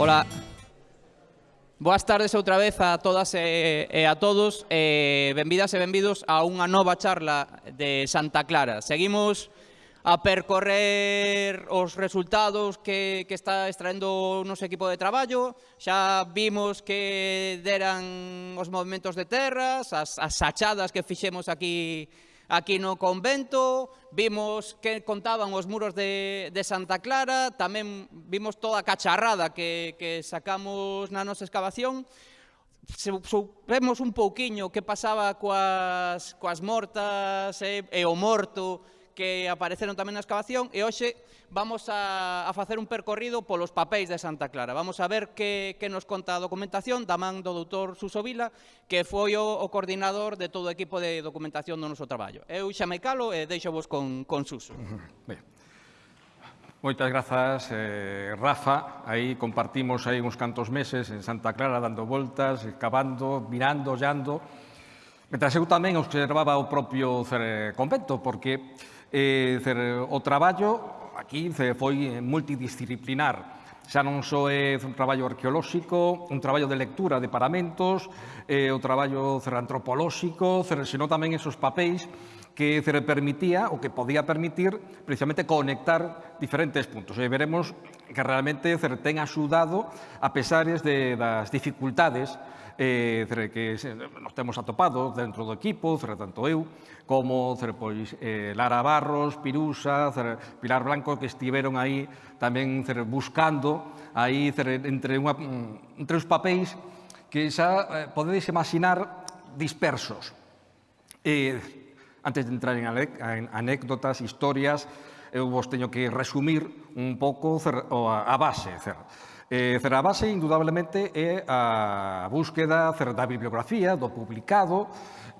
Ola. Boas tardes outra vez a todas e, e a todos. Eh, benvidas e benvidos a unha nova charla de Santa Clara. Seguimos a percorrer os resultados que, que está extraendo o noso equipo de traballo. Xa vimos que deran os movimentos de terras, as, as achadas que fixemos aquí Aquí no convento, vimos que contaban os muros de, de Santa Clara, tamén vimos toda a cacharrada que, que sacamos na nosa excavación, supemos un pouquiño que pasaba coas, coas mortas e, e o morto, que apareceron tamén na excavación e hoxe vamos a, a facer un percorrido polos papéis de Santa Clara. Vamos a ver que, que nos conta a documentación da man do doutor Suso Vila, que foi o, o coordinador de todo o equipo de documentación do noso traballo. Eu xa me calo e deixo vos con, con Suso. Ben. Moitas grazas, eh, Rafa. Aí compartimos aí uns cantos meses en Santa Clara dando voltas, cavando, mirando, ollando. Metras eu tamén observaba o propio eh, convento, porque eh, o traballo aquí foi multidisciplinar xa non só é un traballo arqueolóxico, un traballo de lectura de paramentos, eh, o traballo cer, antropolóxico, cer, senón tamén esos papéis que cer, permitía, o que podía permitir, precisamente conectar diferentes puntos. E veremos que realmente cer, ten axudado a pesares de, das dificultades eh, que nos temos atopado dentro do equipo, tanto eu, como pois, eh, Lara Barros, Pirusa, Pilar Blanco, que estiveron aí tamén buscando aí entre, unha, entre os papéis que xa eh, podedes imaginar dispersos. Eh, antes de entrar en anécdotas, historias, eu vos teño que resumir un pouco a base. Certo? Eh, base, indudablemente, é a búsqueda da bibliografía, do publicado.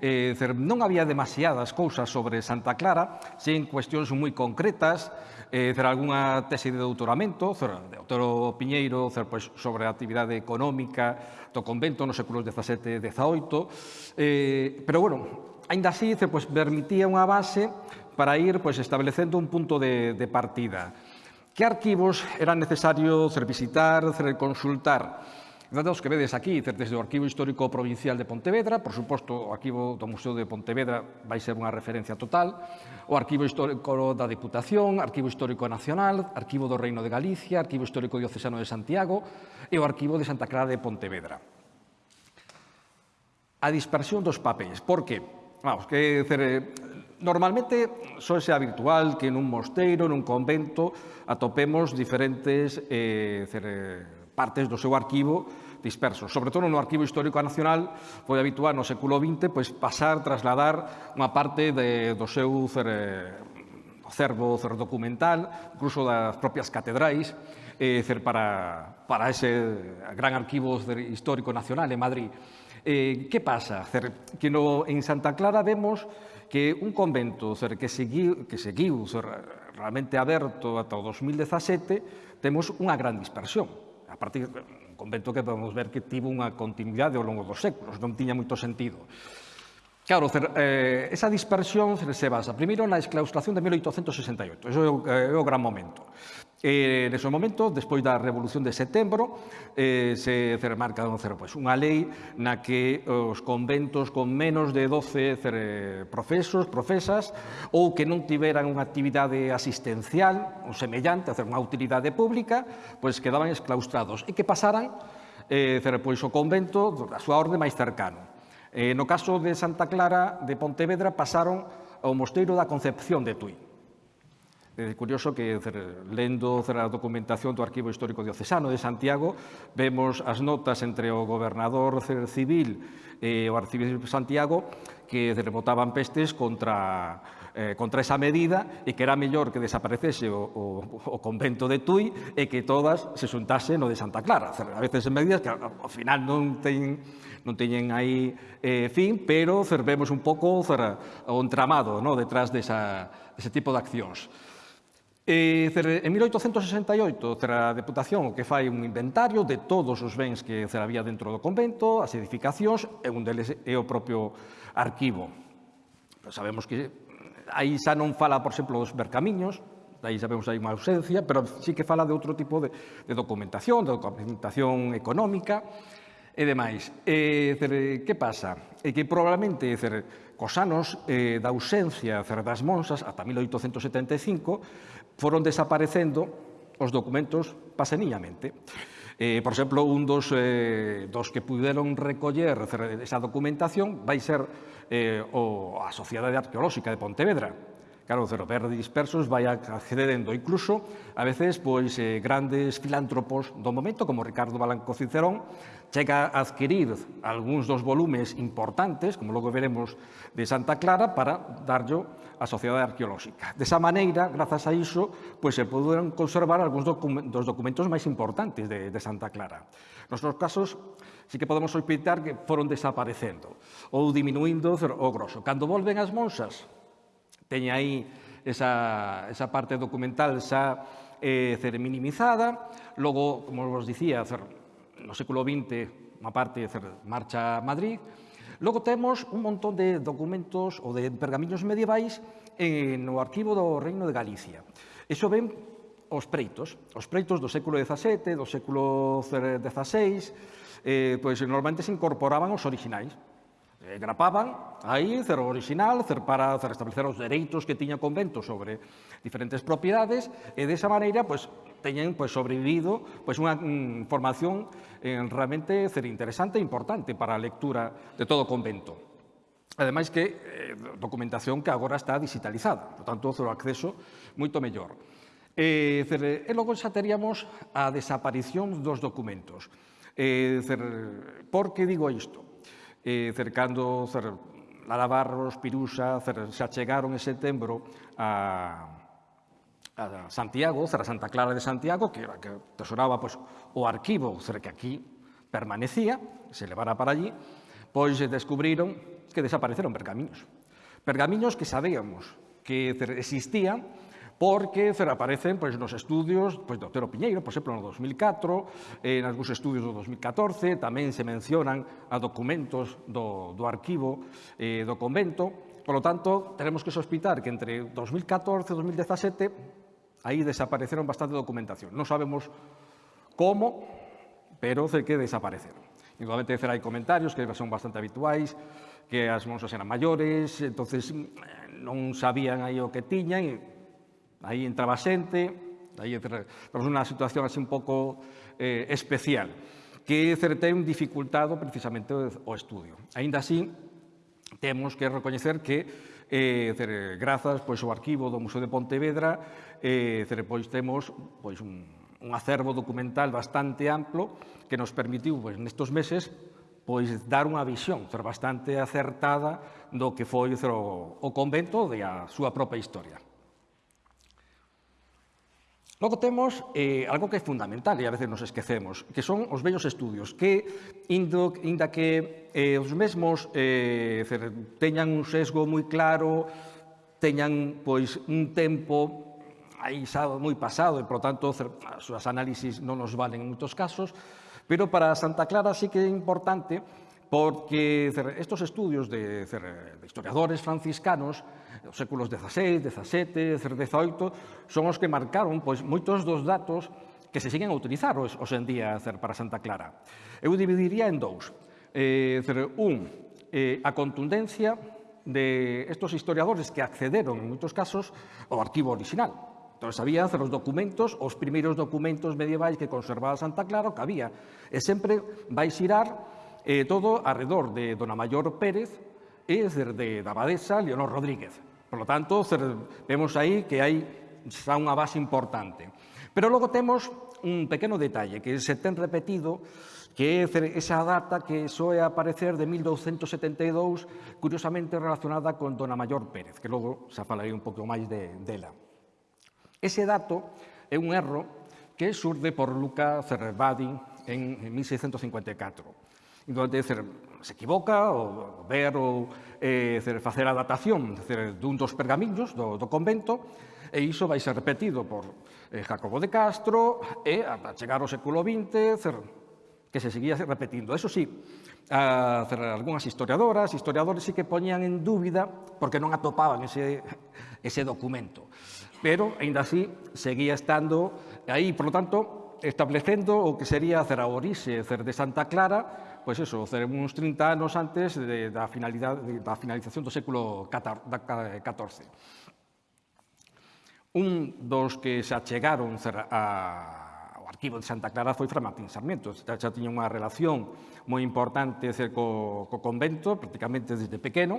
Eh, non había demasiadas cousas sobre Santa Clara, sen cuestións moi concretas, eh, cer algunha tese de doutoramento, cer, de Otero Piñeiro, cer, pois, sobre a actividade económica do convento nos séculos XVII e XVIII. Eh, pero, bueno, ainda así, cer, pois, permitía unha base para ir pois, establecendo un punto de, de partida. Que arquivos eran visitar, revisitar, consultar? datos que vedes aquí, desde o Arquivo Histórico Provincial de Pontevedra, por suposto, o arquivo do Museo de Pontevedra vai ser unha referencia total, o Arquivo Histórico da Diputación, Arquivo Histórico Nacional, Arquivo do Reino de Galicia, Arquivo Histórico Diocesano de Santiago e o Arquivo de Santa Clara de Pontevedra. A dispersión dos papéis, por que? Vamos, que eh, Normalmente só xa habitual que nun mosteiro, nun convento, atopemos diferentes eh, partes do seu arquivo dispersos. Sobre todo no Arquivo Histórico Nacional foi habitual no século XX pois, pasar, trasladar unha parte de, do seu cer, eh, cervo cer documental, incluso das propias catedrais, eh, cer, para, para ese gran arquivo histórico nacional en Madrid. Eh, que pasa? Cer, que no, en Santa Clara vemos que un convento ser, que, seguiu, que seguiu ser, realmente aberto ata o 2017 temos unha gran dispersión. A partir un convento que podemos ver que tivo unha continuidade ao longo dos séculos, non tiña moito sentido. Claro, eh, esa dispersión se basa primeiro na exclaustración de 1868, eso é o, eh, é o gran momento. Eh, nese momento, despois da Revolución de Setembro, eh, se remarca pois, unha lei na que os conventos con menos de 12 eh, profesos, profesas, ou que non tiveran unha actividade asistencial ou semellante, hacer unha utilidade pública, pois quedaban exclaustrados e que pasaran eh, pois, o convento da súa orde máis cercano. Eh, no caso de Santa Clara de Pontevedra pasaron ao Mosteiro da Concepción de Tui. É curioso que, lendo a documentación do Arquivo Histórico Diocesano de Santiago, vemos as notas entre o gobernador civil e o arcebispo Santiago que rebotaban pestes contra eh, contra esa medida e que era mellor que desaparecese o, o, o convento de Tui e que todas se xuntasen no de Santa Clara. A veces en medidas que ao final non teñen, non teñen aí eh, fin, pero cervemos un pouco o entramado no? detrás desa, dese tipo de accións. Eh, en 1868, a Deputación o que fai un inventario de todos os bens que había dentro do convento, as edificacións, e un deles é o propio arquivo. Sabemos que aí xa non fala, por exemplo, dos bercamiños, aí sabemos hai unha ausencia, pero sí que fala de outro tipo de, de documentación, de documentación económica e demais. E, cer, que pasa? E que probablemente, dizer, cos anos eh, da ausencia cer, das monsas, ata 1875, foron desaparecendo os documentos paseniñamente. Eh, por exemplo, un dos, eh, dos que puderon recoller esa documentación vai ser eh, o, a Sociedade Arqueolóxica de Pontevedra. Claro, o ver dispersos vai accedendo incluso a veces pois, eh, grandes filántropos do momento, como Ricardo Balanco Cicerón, chega a adquirir algúns dos volumes importantes, como logo veremos, de Santa Clara para darlo á Sociedade Arqueolóxica. Desa maneira, grazas a iso, pois se poderon conservar algúns dos documentos máis importantes de, de Santa Clara. Nos Nosos casos, sí que podemos sospeitar que foron desaparecendo ou diminuindo o grosso. Cando volven as monsas, teña aí esa, esa parte documental xa eh, minimizada, logo, como vos dicía, no século XX, unha parte marcha a Madrid. Logo temos un montón de documentos ou de pergamiños medievais en, no arquivo do Reino de Galicia. Iso ven os preitos, os preitos do século XVII, do século XVI, eh, pois normalmente se incorporaban os orixinais. Eh, grapaban aí cer original cer para cer establecer os dereitos que tiña o convento sobre diferentes propiedades e desa maneira pois, teñen pues, sobrevivido pues, unha mm, formación eh, realmente ser interesante e importante para a lectura de todo o convento. Ademais que eh, documentación que agora está digitalizada, por tanto, o acceso moito mellor. Eh, cer, e logo xa teríamos a desaparición dos documentos. Eh, cer, por que digo isto? Eh, cercando cer, Lalabarros, Pirusa, cer, xa chegaron en setembro a, a Santiago, cerra Santa Clara de Santiago, que era que tesoraba pois, o arquivo que aquí permanecía, se levara para allí, pois descubriron que desapareceron pergamiños. Pergamiños que sabíamos que existían, porque aparecen pois, nos estudios pois, de Otero Piñeiro, por exemplo, no 2004, en algúns estudios do 2014, tamén se mencionan a documentos do, do arquivo eh, do convento, Por lo tanto, tenemos que sospitar que entre 2014 e 2017 Aí desapareceron bastante documentación. Non sabemos como, pero sei que desapareceron. Igualmente, hai comentarios que son bastante habituais, que as monsas eran maiores, entonces mm, non sabían aí o que tiñan, e aí entraba xente, aí entraba unha situación así un pouco eh, especial, que certén dificultado precisamente o estudio. Ainda así, temos que recoñecer que eh, dizer, grazas pois, ao arquivo do Museo de Pontevedra, eh, dizer, pois, temos pois, un, un acervo documental bastante amplo que nos permitiu pois, nestos meses pois dar unha visión ser bastante acertada do que foi o, o convento e a súa propia historia. Logo temos eh, algo que é fundamental e a veces nos esquecemos, que son os vellos estudios, que indo, inda que eh, os mesmos eh, teñan un sesgo moi claro, teñan pois un tempo aí xa moi pasado e, por tanto, as súas análisis non nos valen en moitos casos, pero para Santa Clara sí que é importante porque estos estudios de, de historiadores franciscanos dos séculos XVI, XVII, XVIII, son os que marcaron pois, moitos dos datos que se siguen a utilizar os, os en día para Santa Clara. Eu dividiría en dous. Eh, un, eh, a contundencia de estos historiadores que accederon, en moitos casos, ao arquivo original, Entón, sabía os documentos, os primeiros documentos medievais que conservaba Santa Clara, que había. E sempre vai xirar eh, todo alrededor de Dona Mayor Pérez es de, da abadesa Leonor Rodríguez. Por lo tanto, vemos aí que hai xa unha base importante. Pero logo temos un pequeno detalle que se ten repetido que é esa data que soe aparecer de 1272, curiosamente relacionada con Dona Mayor Pérez, que logo xa falarei un pouco máis de, dela. Ese dato é un erro que surde por Luca Cerrebadi en 1654. Entón, dizer, se equivoca, o ver, ou eh, facer a datación dizer, dun dos pergamiños do, do convento, e iso vai ser repetido por eh, Jacobo de Castro, e ata chegar ao século XX, cer, que se seguía repetindo. Eso sí, a, dizer, algunhas historiadoras, historiadores sí que poñían en dúbida porque non atopaban ese, ese documento. Pero, ainda así, seguía estando aí, por lo tanto, establecendo o que sería a orixe de Santa Clara pois eso, uns 30 anos antes de, da, finalidade, da finalización do século XIV. Eh, Un dos que se achegaron a, arquivo de Santa Clara foi Fra Martín Sarmiento. Xa, xa tiña unha relación moi importante cer, co, co convento, prácticamente desde pequeno.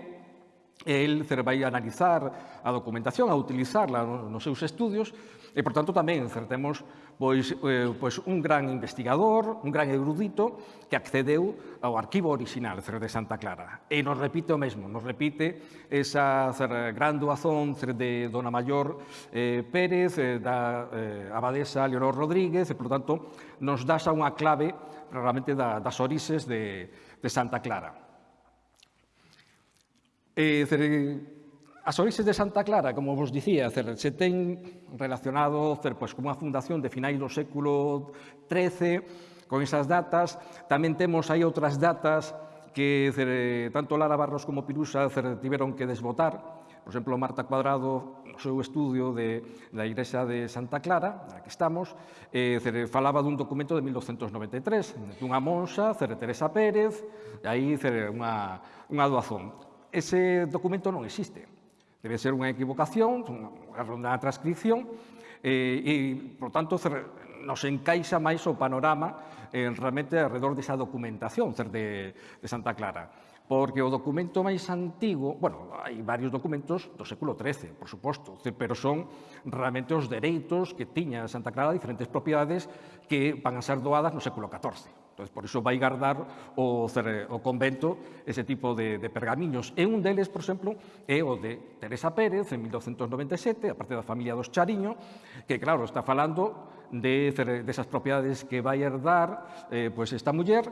El cer, vai analizar a documentación, a utilizarla nos seus estudios, e, por tanto, tamén certamos pois, eh, pois un gran investigador, un gran erudito que accedeu ao arquivo original de Santa Clara. E nos repite o mesmo, nos repite esa gran doazón de Dona Mayor eh, Pérez, eh, da eh, abadesa Leonor Rodríguez, e, por tanto, nos das a unha clave realmente da, das orixes de, de Santa Clara. Eh, As orixes de Santa Clara, como vos dicía, se ten relacionado cer, pois, con unha fundación de finais do século XIII, con esas datas. Tamén temos aí outras datas que cer, tanto Lara Barros como Pirusa cer, tiveron que desbotar. Por exemplo, Marta Cuadrado, no seu estudio de, da Igrexa de Santa Clara, na que estamos, eh, cer, falaba dun documento de 1293, dunha monxa, cer, Teresa Pérez, e aí cer, unha, unha doazón. Ese documento non existe Debe ser unha equivocación, unha redonda transcripción, eh, e, por tanto, nos encaixa máis o panorama eh, realmente alrededor desa documentación de, de Santa Clara porque o documento máis antigo, bueno, hai varios documentos do século XIII, por suposto, pero son realmente os dereitos que tiña Santa Clara diferentes propiedades que van a ser doadas no século XIV. Entón, por iso vai guardar o, o convento ese tipo de, de pergamiños. E un deles, por exemplo, é o de Teresa Pérez, en 1297, a parte da familia dos Chariño, que, claro, está falando de, de esas propiedades que vai herdar eh, pois esta muller,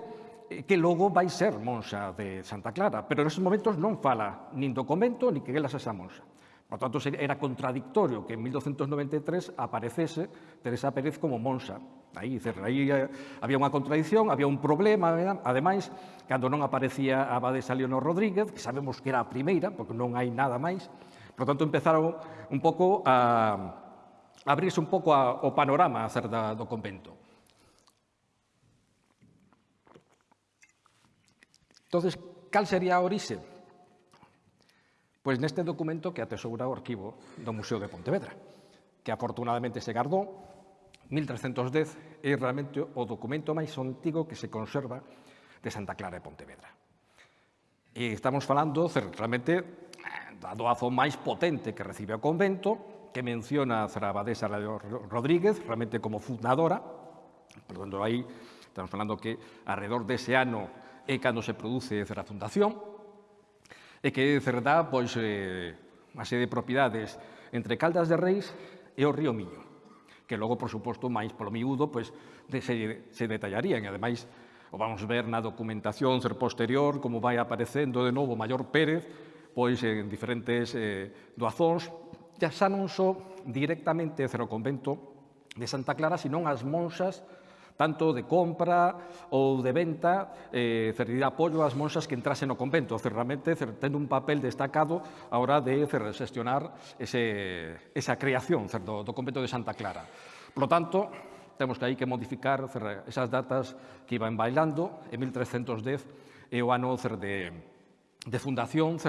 eh, que logo vai ser monxa de Santa Clara, pero neses momentos non fala nin do convento, nin que ela sexa monxa. Por tanto, era contradictorio que en 1293 aparecese Teresa Pérez como monsa. Aí, dizer, aí eh, había unha contradicción, había un problema, ademais, cando non aparecía a abadesa Leonor Rodríguez, que sabemos que era a primeira, porque non hai nada máis, por tanto, empezaron un pouco a, a abrirse un pouco a, o panorama a ser da, do convento. Entonces, cal sería a orixe? Pois neste documento que atesoura o arquivo do Museo de Pontevedra, que afortunadamente se guardou, 1310 é realmente o documento máis antigo que se conserva de Santa Clara de Pontevedra. E estamos falando realmente da doazón máis potente que recibe o convento, que menciona a Zarabadesa Rodríguez, realmente como fundadora, perdón, aí estamos falando que alrededor dese ano é cando se produce a fundación, e que cerdá pois, eh, a sede de propiedades entre Caldas de Reis e o Río Miño, que logo, por suposto, máis polo miúdo, pois, de, se, se detallarían. E, ademais, o vamos ver na documentación ser posterior, como vai aparecendo de novo Maior Pérez, pois en diferentes eh, doazóns, xa xa non só directamente cero convento de Santa Clara, senón as monxas tanto de compra ou de venta, eh, servir apoio ás monxas que entrasen no convento, certamente tendo un papel destacado a hora de gestionar ese, esa creación certo, do convento de Santa Clara. Por lo tanto, temos que aí que modificar esas datas que iban bailando, en 1310 é o ano de, de fundación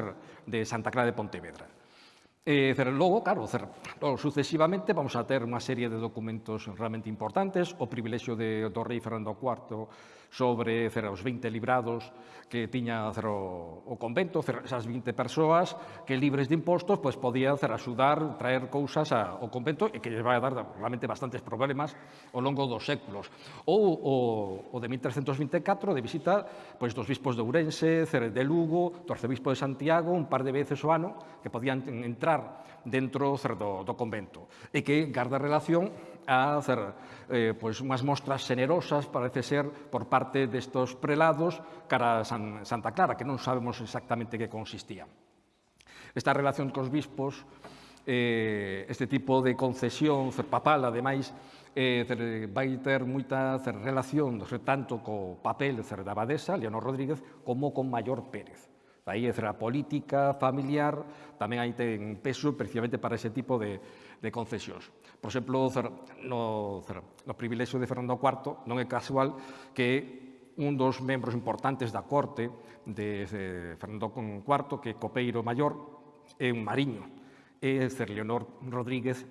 de Santa Clara de Pontevedra. Eh, e logo, claro, logo, sucesivamente vamos a ter unha serie de documentos realmente importantes, o privilexio de, do rei Fernando IV sobre cerca os 20 librados que tiña cerca, o convento, cerca, esas 20 persoas que libres de impostos pois, podían cerca, axudar, traer cousas ao convento e que lle vai a dar realmente bastantes problemas ao longo dos séculos. Ou o, o de 1324, de visita pois, dos bispos de Ourense, cerca, de Lugo, do arcebispo de Santiago, un par de veces o ano, que podían entrar dentro cerca, do, do convento e que garda relación a hacer eh, pois, unhas mostras xenerosas, parece ser, por parte destos prelados cara a San, Santa Clara, que non sabemos exactamente que consistía. Esta relación cos bispos, eh, este tipo de concesión papal, ademais, eh, vai ter moita cer, relación, cer, tanto co papel cer, da abadesa, Leonor Rodríguez, como con Mayor Pérez. Aí é a política familiar tamén aí ten peso precisamente para ese tipo de, de concesións. Por exemplo, no, no privilexio de Fernando IV non é casual que un dos membros importantes da corte de Fernando IV, que é Copeiro Maior, é un mariño. É ser Leonor Rodríguez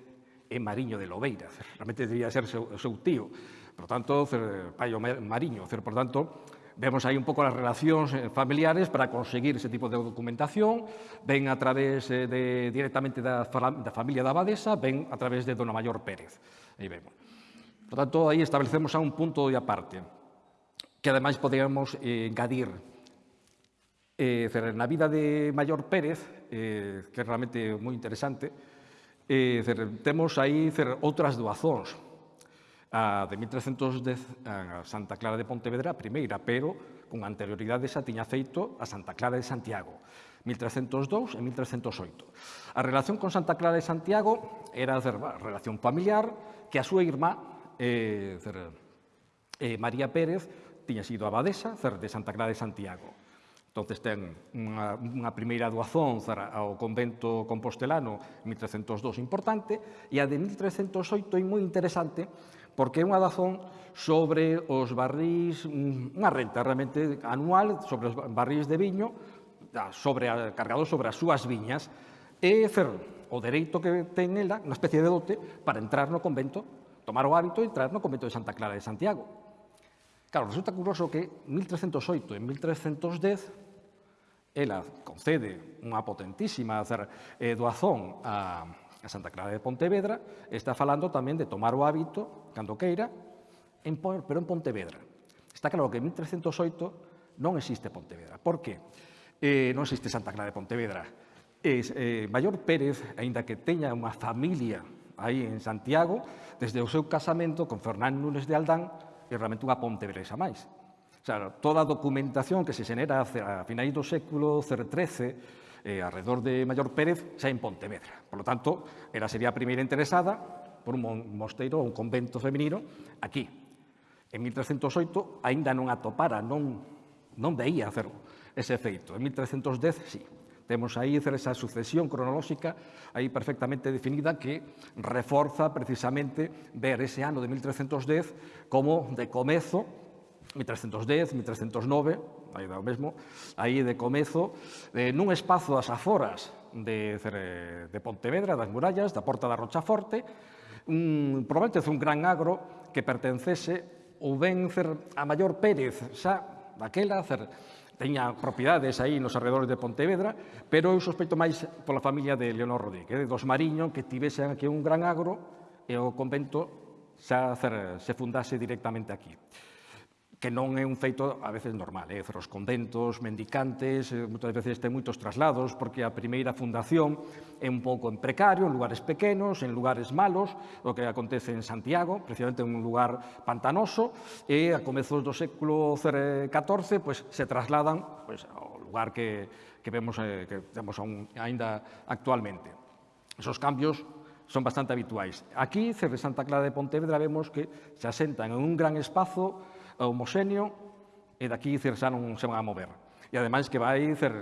é mariño de Lobeira. Realmente debería ser seu, seu tío. Por tanto, ser, pai o mariño. Por tanto, vemos aí un pouco as relacións eh, familiares para conseguir ese tipo de documentación, ven a través eh, de, directamente da, da familia da abadesa, ven a través de Dona Mayor Pérez. Aí vemos. Por tanto, aí establecemos a un punto de aparte, que ademais podemos eh, engadir Eh, na vida de Mayor Pérez, eh, que é realmente moi interesante, eh, temos aí outras doazóns a de 1310 a Santa Clara de Pontevedra a primeira, pero con anterioridade xa tiña feito a Santa Clara de Santiago, 1302 e 1308. A relación con Santa Clara de Santiago era a relación familiar que a súa irmá, eh, eh, María Pérez, tiña sido abadesa de Santa Clara de Santiago. Entonces ten unha, unha primeira doazón ao convento compostelano 1302 importante e a de 1308 é moi interesante porque é unha dazón sobre os barris, mm, unha renta realmente anual sobre os barris de viño, sobre, cargado sobre as súas viñas, e ferro, o dereito que ten ela, unha especie de dote, para entrar no convento, tomar o hábito e entrar no convento de Santa Clara de Santiago. Claro, resulta curioso que 1308 e 1310 ela concede unha potentísima eh, doazón a, a Santa Clara de Pontevedra, está falando tamén de tomar o hábito, cando queira, en, pero en Pontevedra. Está claro que en 1308 non existe Pontevedra. Por que? Eh, non existe Santa Clara de Pontevedra. Es, eh, Mayor Pérez, aínda que teña unha familia aí en Santiago, desde o seu casamento con Fernán Núñez de Aldán, é realmente unha pontevedresa máis. O sea, toda a documentación que se xenera a finais do século XIII eh, alrededor de Mayor Pérez, xa en Pontevedra. Por lo tanto, ela sería a primeira interesada por un mosteiro ou un convento feminino aquí. En 1308 aínda non atopara, non, non veía hacer ese efeito. En 1310, sí. Temos aí esa sucesión cronolóxica aí perfectamente definida que reforza precisamente ver ese ano de 1310 como de comezo 1310, 1309, aí dá o mesmo, aí de comezo, eh, nun espazo das aforas de, de Pontevedra, das murallas, da Porta da Rochaforte, un, probablemente un gran agro que pertencese ou ben cer, a Maior Pérez, xa daquela, cer, teña propiedades aí nos arredores de Pontevedra, pero eu sospeito máis pola familia de Leonor Rodríguez, eh, dos Mariño, que tivesen aquí un gran agro e o convento xa cer, se fundase directamente aquí que non é un feito a veces normal. Eh? Os conventos, mendicantes, eh, moitas veces ten moitos traslados, porque a primeira fundación é un pouco en precario, en lugares pequenos, en lugares malos, o que acontece en Santiago, precisamente un lugar pantanoso, e a comezos do século XIV pues, se trasladan pues, ao lugar que, que vemos eh, que temos aún, ainda actualmente. Esos cambios son bastante habituais. Aquí, Cerre Santa Clara de Pontevedra, vemos que se asentan en un gran espazo homoxéneo e daqui dicer, xa non se van a mover. E ademais que vai ser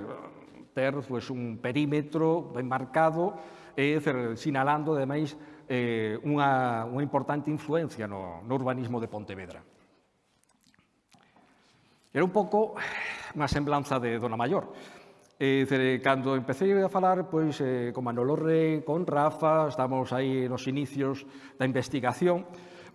ter pues, un perímetro ben marcado e dicer, sinalando ademais eh, unha, unha importante influencia no, no urbanismo de Pontevedra. Era un pouco unha semblanza de Dona Mayor. E, cer, cando empecé a falar pois, eh, con Manolo Rey, con Rafa, estamos aí nos inicios da investigación,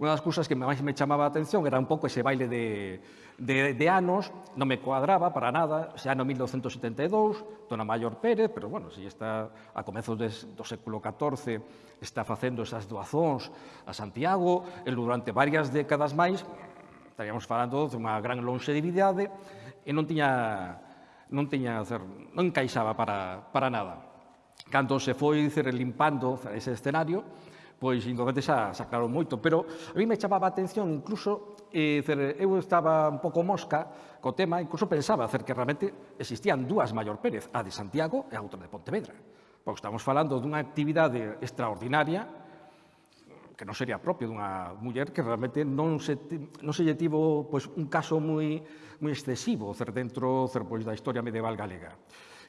Unha das cousas que máis me chamaba a atención era un pouco ese baile de, de, de anos, non me cuadraba para nada, ese ano 1972, Dona Mayor Pérez, pero bueno, se está a comezos des, do século XIV, está facendo esas doazóns a Santiago, e durante varias décadas máis, estaríamos falando de unha gran longevidade, e non tiña non tiña, non encaixaba para, para nada. Cando se foi dizer, limpando ese escenario, pois inconvenientes xa, xa claro moito, pero a mí me chamaba a atención incluso eh, eu estaba un pouco mosca co tema, incluso pensaba hacer que realmente existían dúas Maior Pérez, a de Santiago e a outra de Pontevedra. Porque estamos falando dunha actividade extraordinaria que non sería propio dunha muller que realmente non se, non se lle tivo pois, un caso moi, moi excesivo cer, dentro cer, pois, da historia medieval galega.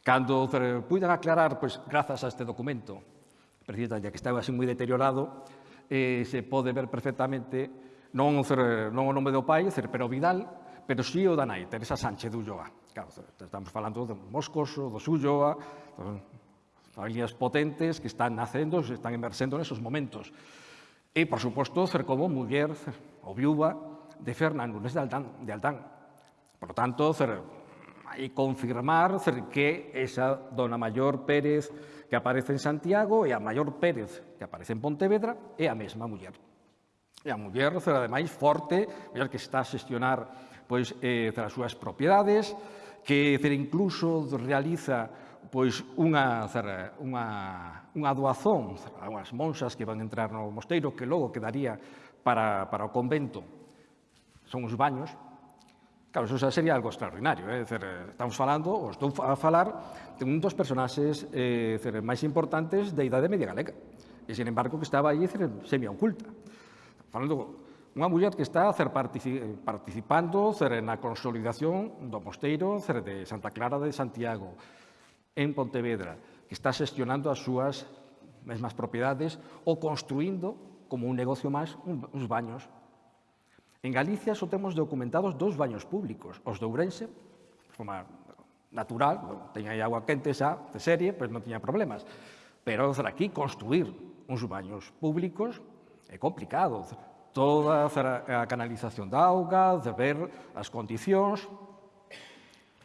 Cando cer, puidan aclarar, pois, grazas a este documento, precisamente, que estaba así moi deteriorado, eh, se pode ver perfectamente non, cer, non o nome do pai, Cerpero Vidal, pero sí o da nai, Teresa Sánchez de Ulloa. Claro, estamos falando do Moscoso, do Ulloa, familias potentes que están nacendo, se están emerxendo nesos momentos. E, por suposto, Cercomo, muller ou viúva de Fernán Núñez de Aldán. De Aldán. Por lo tanto, ser e confirmar que esa dona Mayor Pérez que aparece en Santiago e a Mayor Pérez que aparece en Pontevedra é a mesma muller. E a muller será ademais forte, muller que está a xestionar pois, eh, as súas propiedades, que ter incluso realiza pois unha zara, unha unha doazón a unhas monxas que van entrar no mosteiro que logo quedaría para para o convento. Son os baños, Claro, eso sería algo extraordinario. Eh? Dizer, eh, estamos falando, ou estou a falar, de un dos personaxes eh, dizer, máis importantes da idade media galega. E, sin embargo, que estaba aí semi-oculta. Falando unha muller que está cer, eh, participando cer, na consolidación do mosteiro cer, de Santa Clara de Santiago, en Pontevedra, que está xestionando as súas mesmas propiedades ou construindo como un negocio máis uns baños En Galicia só temos documentados dous baños públicos, os de Ourense, de forma natural, teña aí agua quente xa de serie, pois non tiña problemas. Pero aquí construir uns baños públicos é complicado. Toda a canalización da auga, de ver as condicións.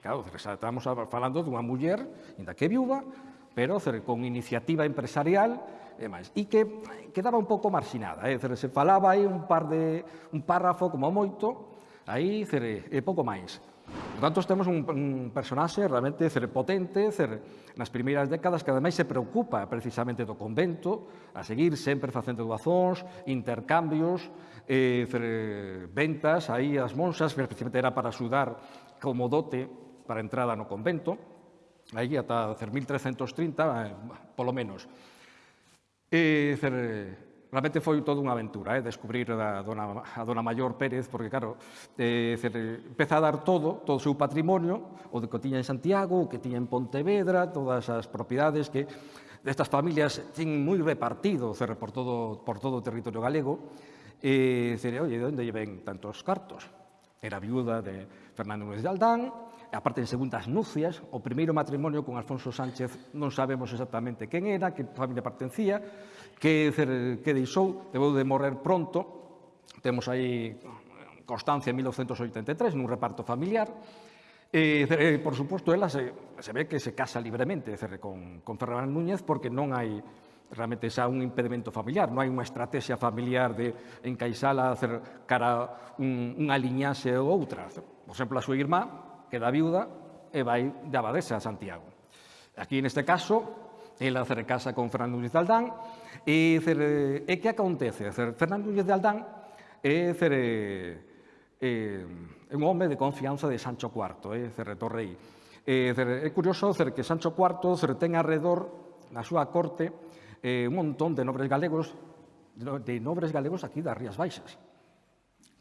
Claro, estamos falando dunha muller, ainda que viúva, pero con iniciativa empresarial, e máis. E que quedaba un pouco marxinada, é se falaba aí un par de un párrafo como moito, aí cere, e pouco máis. Por tanto, temos un, un personaxe realmente cere potente, cere, nas primeiras décadas que ademais se preocupa precisamente do convento, a seguir sempre facendo doazóns, intercambios, eh, cere, ventas aí as monxas, precisamente era para axudar como dote para a entrada no convento, aí ata 1330, eh, polo menos. E, ser, realmente foi toda unha aventura, eh, descubrir a dona, a dona Maior Pérez, porque, claro, eh, ser, empeza a dar todo, todo o seu patrimonio, o que tiña en Santiago, o que tiña en Pontevedra, todas as propiedades que destas familias tin moi repartido dizer, por, todo, por todo o territorio galego, e ser, oye, de onde lle ven tantos cartos? Era viuda de Fernando Núñez de Aldán, a aparte de segundas nupcias, o primeiro matrimonio con Alfonso Sánchez non sabemos exactamente quen era, que familia pertencía, que, que deixou, debeu de morrer pronto, temos aí constancia en 1983 nun reparto familiar, E, eh, por suposto, ela se, se ve que se casa libremente dizer, con, con Ferran Núñez porque non hai realmente xa un impedimento familiar, non hai unha estrategia familiar de encaixala hacer cara un, unha liñaxe ou outra. Por exemplo, a súa irmá queda viuda e vai de abadesa a Santiago. Aquí, neste caso, ela casa con Fernando Núñez de Aldán e, cer, e que acontece? Cer, Fernando Núñez de Aldán é cer, eh, un home de confianza de Sancho IV, eh, Cerretor Rei. Eh, cer, é curioso cer, que Sancho IV cer, ten alrededor na súa corte eh, un montón de nobres galegos de nobres galegos aquí das Rías Baixas.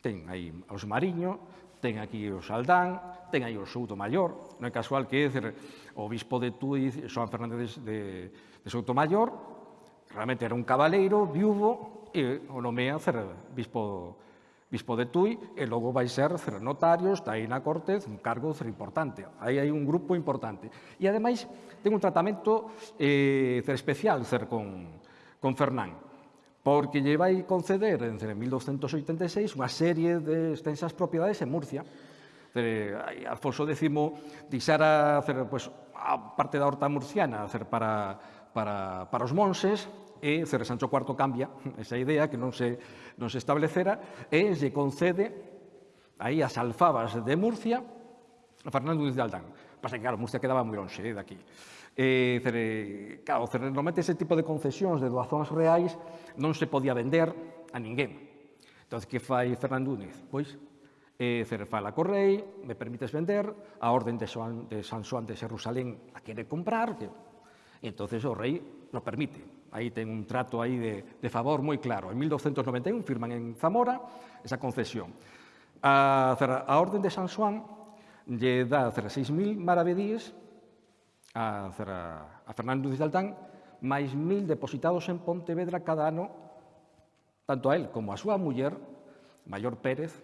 Ten aí os Mariño, ten aquí os Aldán, ten aí o Souto Maior, non é casual que é dizer, o bispo de Tui, Xoan Fernández de, de Souto Maior, realmente era un cabaleiro, viuvo, e o nomea cer, bispo, bispo de Tui, e logo vai ser cer, notario, está aí na corte, un cargo cer, importante. Aí hai un grupo importante. E, ademais, ten un tratamento eh, cer, especial cer, con, con Fernán porque lle vai conceder en 1286 unha serie de extensas propiedades en Murcia, Alfonso X deixara hacer, pues, a parte da horta murciana hacer para, para, para os monses, e Cerre Sancho IV cambia esa idea que non se, non se establecera e se concede aí as alfabas de Murcia a Fernando de Aldán. Pasa que, claro, Murcia quedaba moi longe eh, daqui. Eh, cere, claro, cere, normalmente ese tipo de concesións de doazóns reais non se podía vender a ninguén. Entón, que fai Fernando Núñez? Pois, eh, Cerfala Correi, me permites vender, a orden de, Soan, de San Juan de Jerusalén a quere comprar, que... entonces o rei lo permite. Aí ten un trato aí de, de favor moi claro. En 1291 firman en Zamora esa concesión. A, a orden de San Juan lle dá 6.000 maravedíes a, a Fernando de Altán máis 1.000 depositados en Pontevedra cada ano tanto a él como a súa muller, Mayor Pérez,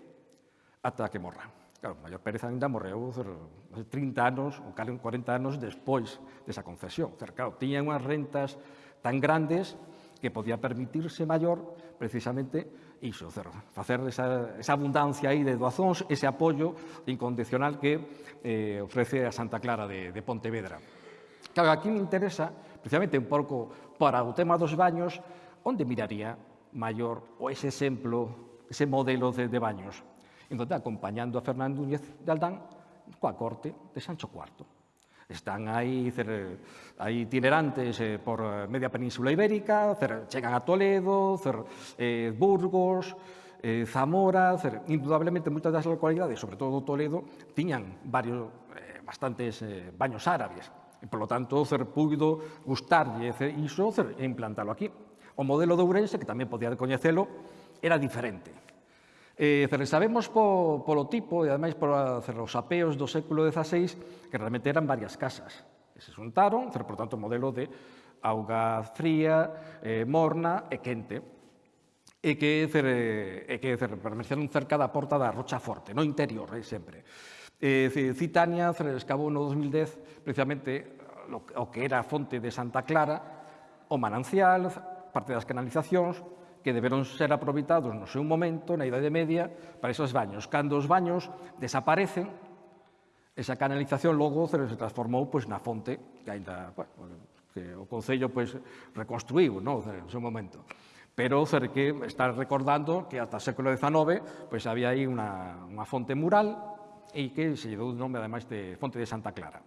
ata que morra. Claro, Maior Pérez ainda morreu 30 anos ou 40 anos despois desa concesión. Claro, tiña unhas rentas tan grandes que podía permitirse maior precisamente iso, cer, facer esa, esa abundancia aí de doazóns, ese apoio incondicional que eh, ofrece a Santa Clara de, de Pontevedra. Claro, aquí me interesa, precisamente un pouco para o tema dos baños, onde miraría maior o ese exemplo, ese modelo de, de baños entón, acompañando a Fernán Núñez de Aldán coa corte de Sancho IV. Están aí, cer, aí itinerantes eh, por eh, media península ibérica, cer, chegan a Toledo, cer, eh, Burgos, eh, Zamora, cer, indudablemente moitas das localidades, sobre todo Toledo, tiñan varios, eh, bastantes eh, baños árabes. E, por lo tanto, cer, puido gustarlle cer, iso cer, e implantalo aquí. O modelo de Ourense, que tamén podía coñecelo, era diferente Eh, sabemos po, polo tipo e ademais por os apeos do século XVI que realmente eran varias casas que se xuntaron, ter, por tanto, modelo de auga fría, eh, morna e quente e que, cer, e que cer, permaneceron cerca da porta da Rocha Forte, no interior, eh, sempre. Eh, Citania cer, escavou no 2010 precisamente o que era a fonte de Santa Clara, o manancial, parte das canalizacións, que deberon ser aproveitados no seu momento, na Idade Media, para esos baños. Cando os baños desaparecen, esa canalización logo se transformou pois, na fonte que ainda bueno, que o Concello pois, reconstruiu no, no seu momento. Pero que está recordando que ata o século XIX pois, había aí unha, unha fonte mural e que se lle dou o nome, ademais, de Fonte de Santa Clara.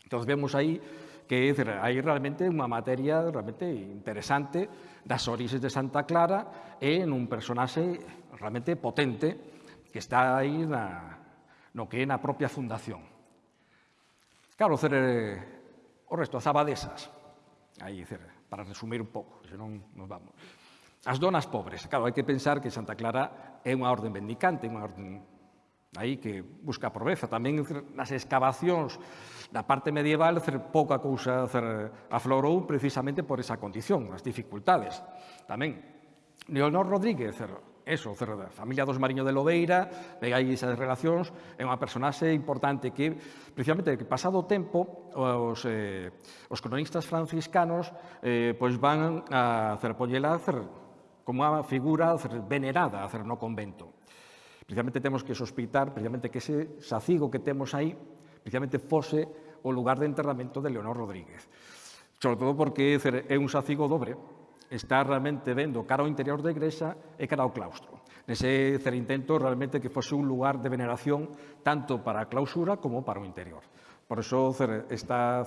Entón, vemos aí que hai realmente unha materia realmente interesante das orixes de Santa Clara e nun personaxe realmente potente que está aí na, no que é na propia fundación. Claro, cer, o resto, as abadesas, aí, cer, para resumir un pouco, senón nos vamos. As donas pobres, claro, hai que pensar que Santa Clara é unha orden mendicante, unha orden Aí que busca a proveza. Tamén nas excavacións da parte medieval cer, pouca cousa cer, aflorou precisamente por esa condición, as dificultades. Tamén, Leonor Rodríguez, cer, eso, cer, da familia dos Mariño de Lobeira, pegai esas relacións, é unha personaxe importante que, precisamente, que pasado o tempo, os, eh, os cronistas franciscanos eh, pois van a cerpollela cer, como unha figura cer, venerada cer, no convento precisamente temos que sospeitar precisamente que ese sacigo que temos aí precisamente fose o lugar de enterramento de Leonor Rodríguez. Sobre todo porque é un sacigo dobre, está realmente vendo cara ao interior da igrexa e cara ao claustro. Nese cer intento realmente que fose un lugar de veneración tanto para a clausura como para o interior. Por iso está,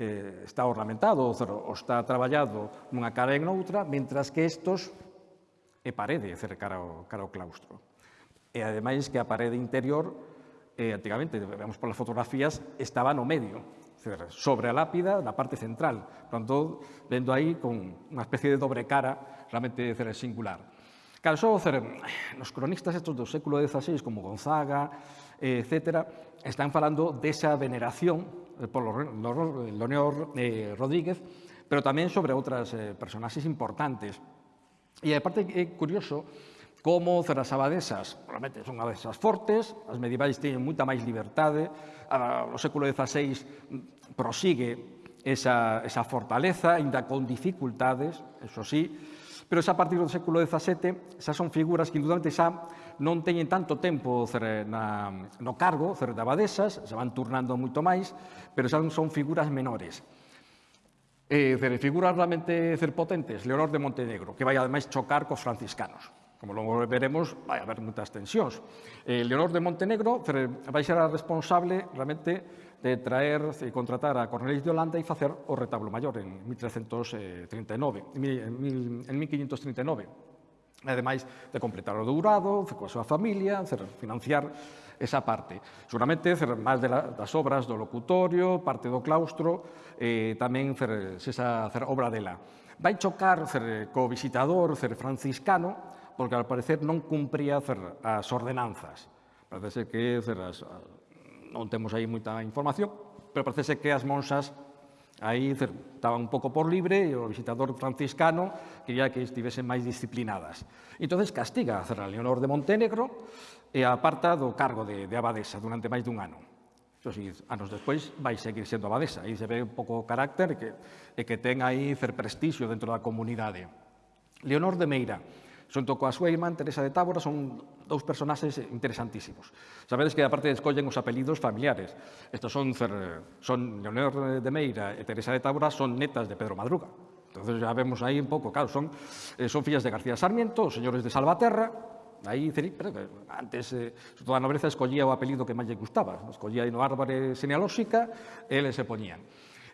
eh, está ornamentado ou está traballado nunha cara e noutra, mentras que estos é parede dizer, cara ao, cara ao claustro. E ademais que a parede interior, eh, antigamente, vemos polas fotografías, estaba no medio sobre a lápida na parte central. Pronto, vendo aí con unha especie de dobre cara realmente dizer, singular. Claro, só nos cronistas estos do século XVI, como Gonzaga, etc., están falando desa veneración eh, por Leonor eh, Rodríguez, pero tamén sobre outras eh, personaxes importantes. E, aparte, é curioso como zonas abadesas, realmente son abadesas fortes, as medievais teñen moita máis libertade, a, o século XVI prosigue esa, esa fortaleza, ainda con dificultades, eso sí, pero xa a partir do século XVII xa son figuras que indudablemente xa non teñen tanto tempo cer, na, no cargo cer, de abadesas, se van turnando moito máis, pero xa son figuras menores. Eh, cer, figuras realmente cer potentes, Leonor de Montenegro, que vai ademais chocar cos franciscanos. Como logo veremos, vai haber moitas tensións. Eh, Leonor de Montenegro vai ser a responsable realmente de traer e contratar a Cornelis de Holanda e facer o retablo maior en 1339, eh, en 1539. Ademais de completar o dourado, coa súa familia, financiar esa parte. Seguramente, máis de la, das obras do locutorio, parte do claustro, eh, tamén fer, esa fer obra dela. Vai chocar fer, co visitador fer franciscano, porque ao parecer non cumpría cer, as ordenanzas. Parece que cer, as, non temos aí moita información, pero parece que as monxas aí estaban un pouco por libre e o visitador franciscano quería que estivesen máis disciplinadas. Entón, castiga a Leonor de Montenegro e aparta do cargo de, de abadesa durante máis dun ano. Eso sí, anos despois vai seguir sendo abadesa. Aí se ve un pouco o carácter que, e que ten aí fer prestixio dentro da comunidade. Leonor de Meira, Xunto coa súa irmán Teresa de Tábora son dous personaxes interesantísimos. Sabedes que aparte escollen os apelidos familiares. Estos son, son Leonor de Meira e Teresa de Tábora son netas de Pedro Madruga. Entonces ya vemos aí un pouco, claro, son, eh, son fillas de García Sarmiento, os señores de Salvaterra, Aí, pero antes, eh, toda a nobreza escollía o apelido que máis lle gustaba. Escollía no árbore genealóxica e eles se poñían.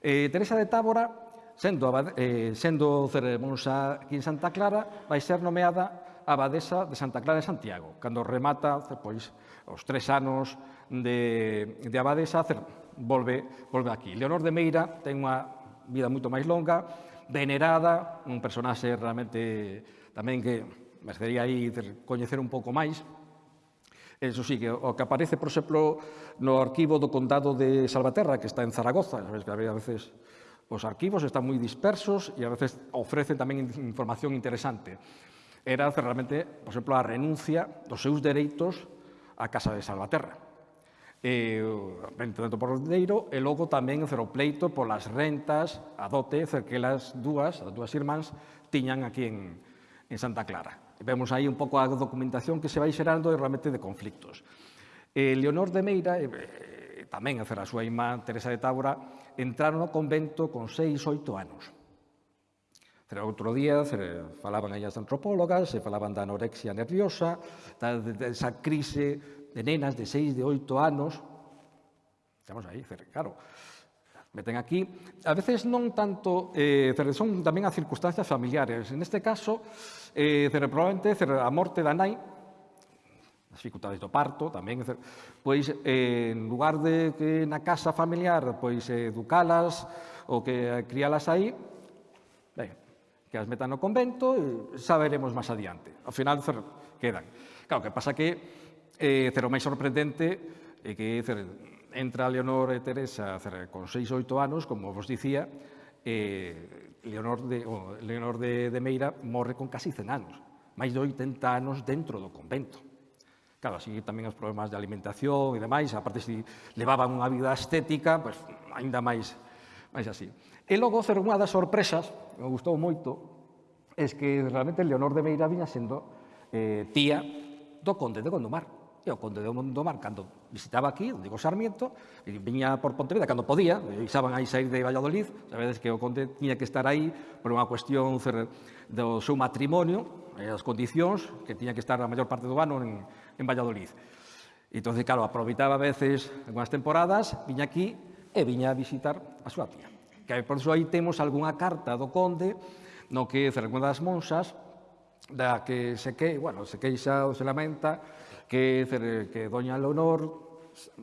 Eh, Teresa de Tábora Sendo, eh, sendo ceremoniosa aquí en Santa Clara, vai ser nomeada abadesa de Santa Clara de Santiago, cando remata pois, os tres anos de, de abadesa, volve, volve aquí. Leonor de Meira ten unha vida moito máis longa, venerada, un personaxe realmente tamén que merecería aí coñecer un pouco máis, Eso sí, que o que aparece, por exemplo, no arquivo do Condado de Salvaterra, que está en Zaragoza, sabes que a veces Os arquivos están moi dispersos e a veces ofrecen tamén información interesante. Era realmente, por exemplo, a renuncia dos seus dereitos á Casa de Salvaterra eh, e tanto por dinheiro e logo tamén o ceropleito polas rentas a dote que as dúas, as dúas irmáns, tiñan aquí en, en Santa Clara. E vemos aí un pouco a documentación que se vai xerando e realmente de conflictos. E Leonor de Meira, eh, e, tamén a, a súa irmá Teresa de Tábora, entraron no convento con seis, oito anos. Pero Outro día falaban aí as antropólogas, se falaban da anorexia nerviosa, da, desa crise de nenas de seis, de oito anos. Estamos aí, claro, meten aquí. A veces non tanto, eh, son tamén as circunstancias familiares. En este caso, eh, probablemente a morte da nai as dificultades do parto tamén, pois eh, en lugar de que na casa familiar pois educalas ou que crialas aí, ben, que as metan no convento, xa veremos máis adiante. Ao final quedan. Claro, que pasa que eh, o máis sorprendente é que cer, entra Leonor e Teresa cer, con 6 ou 8 anos, como vos dicía, eh, Leonor, de, oh, Leonor de, de Meira morre con casi 100 anos, máis de 80 anos dentro do convento. Claro, así tamén os problemas de alimentación e demais, aparte se levaban unha vida estética, pois, ainda máis, máis así. E logo, ser unha das sorpresas, me gustou moito, é que realmente Leonor de Meira viña sendo eh, tía do conde de Gondomar e o conde de Gondomar, cando visitaba aquí, onde digo Sarmiento, e viña por Pontevedra, cando podía, e xaban aí sair de Valladolid, sabedes que o conde tiña que estar aí por unha cuestión do seu matrimonio, e as condicións, que tiña que estar a maior parte do ano en, en Valladolid. Entón, claro, aproveitaba a veces algunhas temporadas, viña aquí e viña a visitar a súa tía. Que por iso aí temos algunha carta do conde no que Cercuenda das monsas, da que se que, bueno, se queixa ou se lamenta que, que doña Leonor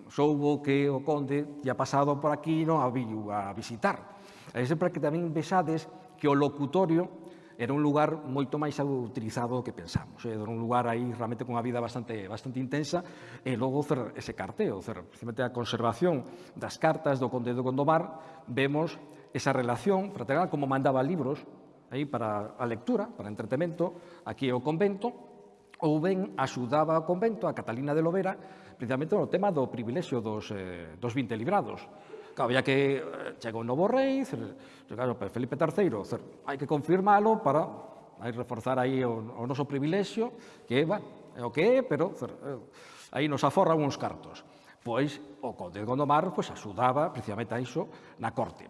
soubo que o conde ya pasado por aquí non a viu a visitar. E sempre que tamén vexades que o locutorio era un lugar moito máis utilizado do que pensamos. Eh, era un lugar aí realmente con unha vida bastante, bastante intensa e logo cer, ese carteo, cer, precisamente a conservación das cartas do Conde de Gondomar, vemos esa relación fraternal, como mandaba libros aí para a lectura, para entretemento, aquí é o convento, ou ben axudaba ao convento a Catalina de Lovera precisamente no tema do privilexio dos, eh, dos 20 librados Claro, había que eh, chega o novo rei, claro, Felipe III, cer, hai que confirmalo para hai reforzar aí o, o noso privilexio, que, bueno, é o que é, pero cer, eh, aí nos aforra uns cartos. Pois o conde de Gondomar pois, axudaba precisamente a iso na corte.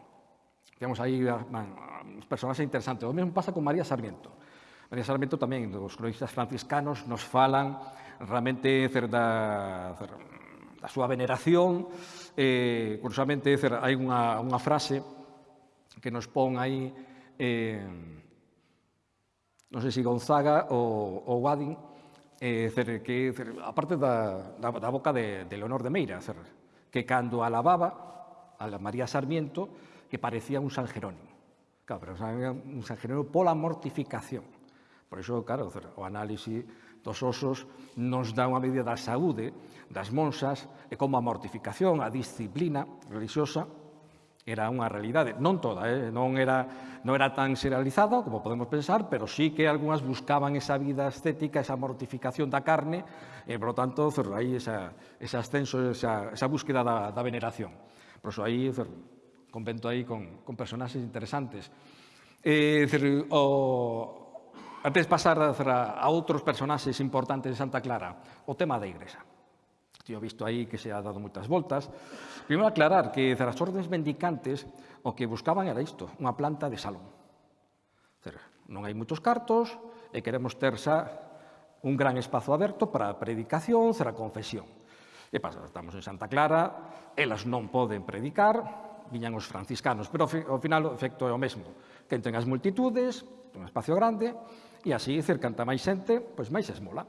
Temos aí man, personaxes interesantes. O mesmo pasa con María Sarmiento. María Sarmiento tamén, dos cronistas franciscanos, nos falan realmente cer, da, cer, a súa veneración, eh, curiosamente, dizer, hai unha, unha frase que nos pon aí, eh, non sei se Gonzaga ou, ou Wadin, eh, dizer, que, dizer, aparte da, da, da boca de, de Leonor de Meira, dizer, que cando alababa a la María Sarmiento, que parecía un San Jerónimo. Claro, pero un San Jerónimo pola mortificación. Por iso, claro, o análisis dos osos nos dá unha medida da saúde das monsas e como a mortificación, a disciplina religiosa era unha realidade, non toda, eh? non, era, non era tan serializada como podemos pensar, pero sí que algunhas buscaban esa vida estética, esa mortificación da carne, e, por lo tanto, cerro, aí esa, ese ascenso, esa, esa búsqueda da, da veneración. Por eso aí, cerro, convento aí con, con personaxes interesantes. Eh, cerro, o, antes de pasar a outros personaxes importantes de Santa Clara, o tema da Igrexa. Tío visto aí que se ha dado moitas voltas. Primeiro aclarar que das ordens mendicantes o que buscaban era isto, unha planta de salón. Non hai moitos cartos e queremos ter xa un gran espazo aberto para a predicación, a confesión. E pasa, estamos en Santa Clara, elas non poden predicar, viñan os franciscanos, pero ao final o efecto é o mesmo. Que entren as multitudes, un espacio grande, e así cercanta máis xente, pois máis esmola.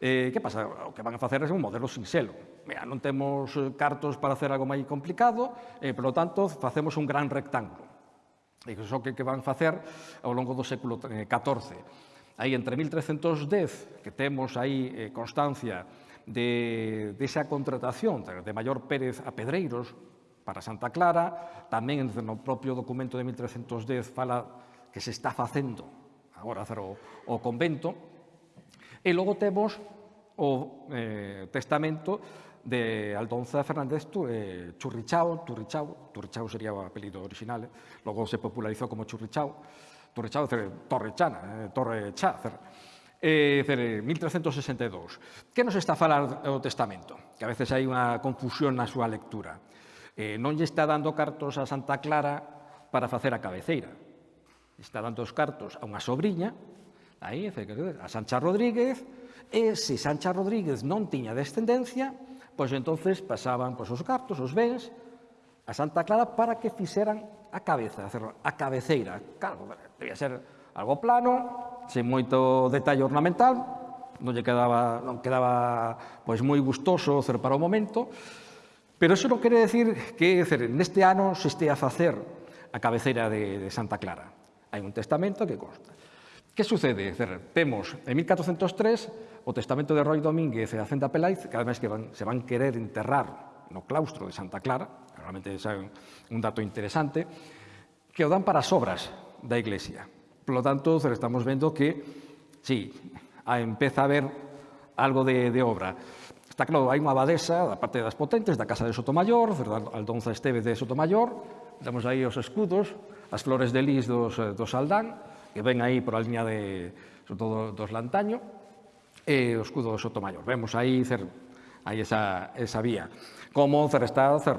Eh, que pasa? O que van a facer é un modelo sinxelo. Mira, non temos eh, cartos para hacer algo máis complicado, e, eh, polo tanto, facemos un gran rectángulo. E iso que, que van facer ao longo do século eh, XIV. Aí, entre 1310, que temos aí eh, constancia de, desa esa contratación de Maior Pérez a Pedreiros para Santa Clara, tamén no propio documento de 1310 fala que se está facendo agora hacer o, o convento. E logo temos o eh, testamento de Aldonza Fernández eh, Churrichao, Turrichao, Turrichao sería o apelido original, eh? logo se popularizou como Churrichao, Turrichao, cer, Torrechana, eh, Torrechacer, eh, cer, eh, 1362. Que nos está a falar o testamento? Que a veces hai unha confusión na súa lectura. Eh, non lle está dando cartos a Santa Clara para facer a cabeceira, está dando os cartos a unha sobrinha, aí, a Sancha Rodríguez, e se Sancha Rodríguez non tiña descendencia, pois entonces pasaban pois, os cartos, os bens, a Santa Clara para que fixeran a cabeza, a cabeceira. Claro, debía ser algo plano, sen moito detalle ornamental, non lle quedaba, non quedaba pois moi gustoso cer, para o momento, pero eso non quere decir que cer, neste ano se estea a facer a cabeceira de, de Santa Clara. Hai un testamento que consta. Que sucede? Temos en 1403 o testamento de Roy Domínguez e a Centa Pelaiz, que ademais que van, se van querer enterrar no claustro de Santa Clara, realmente é un dato interesante, que o dan para as obras da Iglesia. Por lo tanto, estamos vendo que, sí, empeza a haber algo de, de obra. Está claro, hai unha abadesa da parte das potentes, da Casa de Sotomayor, Aldonza Esteve de Sotomayor, damos aí os escudos, as flores de lis dos, eh, dos Aldán, que ven aí por a liña de, sobre todo dos Lantaño, e o escudo do Sotomayor. Vemos aí, cer, aí esa, esa vía. Como cer está cer,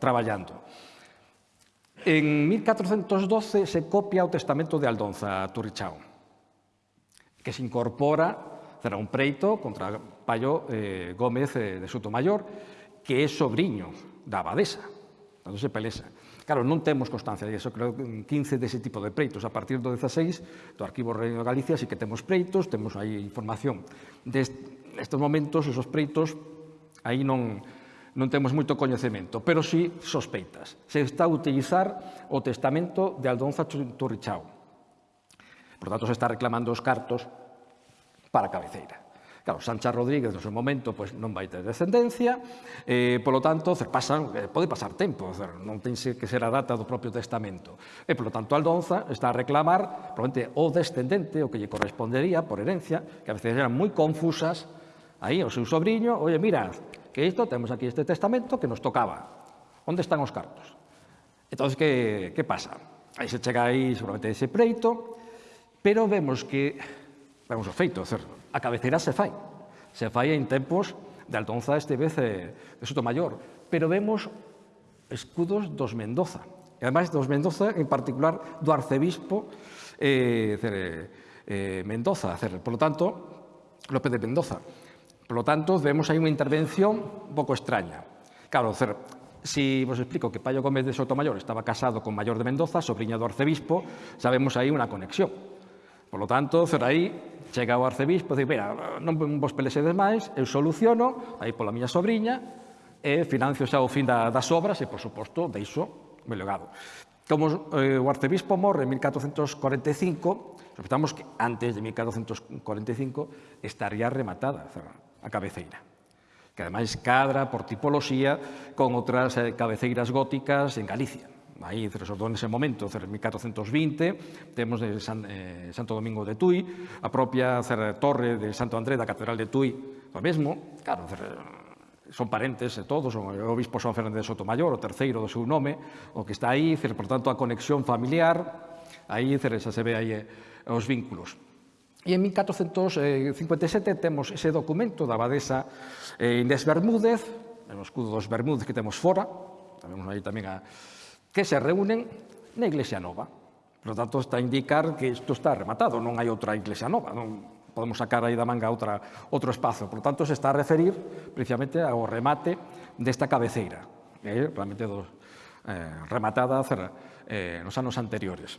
traballando. En 1412 se copia o testamento de Aldonza Turrichao, que se incorpora será un preito contra Payo eh, Gómez eh, de Sotomayor, que é sobrinho da abadesa, entón se pelesa. Claro, non temos constancia de iso, creo que 15 dese tipo de preitos. A partir do 16, do Arquivo Reino de Galicia, sí que temos preitos, temos aí información. Nestes momentos, esos preitos, aí non, non temos moito coñecemento, pero sí sospeitas. Se está a utilizar o testamento de Aldonza Turrichao. Por tanto, se está reclamando os cartos para a cabeceira. Claro, Sancha Rodríguez no seu momento pois, non vai ter descendencia, eh, polo tanto, cer, pasan, eh, pode pasar tempo, cer, non ten que ser a data do propio testamento. Eh, e, polo tanto, Aldonza está a reclamar probablemente o descendente, o que lle correspondería por herencia, que a veces eran moi confusas, aí o seu sobrinho, oye, mira, que isto, temos aquí este testamento que nos tocaba. Onde están os cartos? Entón, que, que pasa? Aí se chega aí seguramente ese preito, pero vemos que, vemos o feito, certo? A cabeceira se fai. Se fai en tempos de Altonza este vez de Sotomayor, pero vemos escudos dos Mendoza. E ademais dos Mendoza, en particular do arcebispo eh, eh, Mendoza. Por lo tanto, López de Mendoza. Por lo tanto, vemos aí unha intervención un pouco extraña. Claro, si vos explico que Payo Gómez de Sotomayor estaba casado con Mayor de Mendoza, sobrinha do arcebispo, sabemos aí unha conexión. Por lo tanto, Zoraí chega ao arcebispo e dice, mira, non vos pelexedes máis, eu soluciono, aí pola miña sobrinha, e financio xa o fin da, das obras e, por suposto, deixo o meu legado. Como eh, o arcebispo morre en 1445, sospetamos que antes de 1445 estaría rematada a cabeceira que ademais cadra por tipoloxía con outras eh, cabeceiras góticas en Galicia aí sobre nese momento, en 1420, temos de San, eh, Santo Domingo de Tui, a propia cer, torre de Santo André da Catedral de Tui, o mesmo, claro, cer, son parentes e todos, o obispo San Fernández de Sotomayor, o terceiro do seu nome, o que está aí, cer, por tanto, a conexión familiar, aí cer, xa se ve aí eh, os vínculos. E en 1457 temos ese documento da abadesa eh, Inés Bermúdez, o escudo dos Bermúdez que temos fora, temos aí tamén a, que se reúnen na Iglesia Nova. Por tanto, está a indicar que isto está rematado, non hai outra Iglesia Nova, non podemos sacar aí da manga outra, outro espazo. Por tanto, se está a referir precisamente ao remate desta cabeceira, eh, realmente dos, eh, rematada cerra, eh, nos anos anteriores.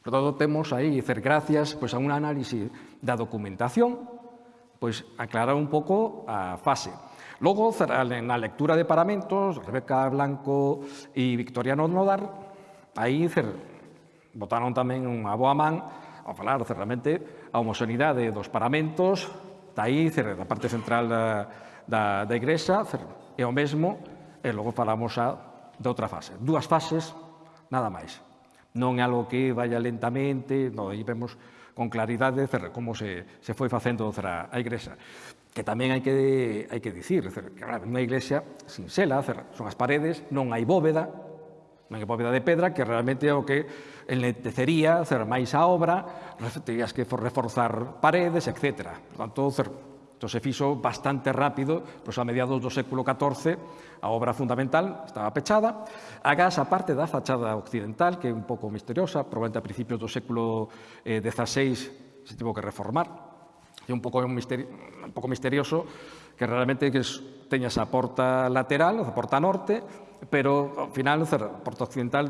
Por tanto, temos aí dicer gracias pois, a un análisis da documentación, pois aclarar un pouco a fase Logo, na lectura de paramentos, Rebeca Blanco e Victoriano Nodar, aí cer, botaron tamén unha boa man ao falar, cer, realmente, a homoxonidade dos paramentos, daí, cer, da parte central eh, da, da, da igrexa, cer, e o mesmo, e logo falamos a, de outra fase. Dúas fases, nada máis. Non é algo que vaya lentamente, non, aí vemos con claridade cer, como se, se foi facendo cer, a igrexa que tamén hai que, hai que dicir, dizer, que claro, unha iglesia sinxela, son as paredes, non hai bóveda, non hai bóveda de pedra, que realmente é o que enletecería, cer, máis a obra, terías que reforzar paredes, etc. Por tanto, cer, Entón se fixo bastante rápido, pois a mediados do século XIV, a obra fundamental estaba pechada. Agás a parte da fachada occidental, que é un pouco misteriosa, probablemente a principios do século eh, XVI se tivo que reformar, é un pouco, un, misterio, un pouco misterioso, que realmente que teña teñas a porta lateral, a porta norte, pero ao final, a porta occidental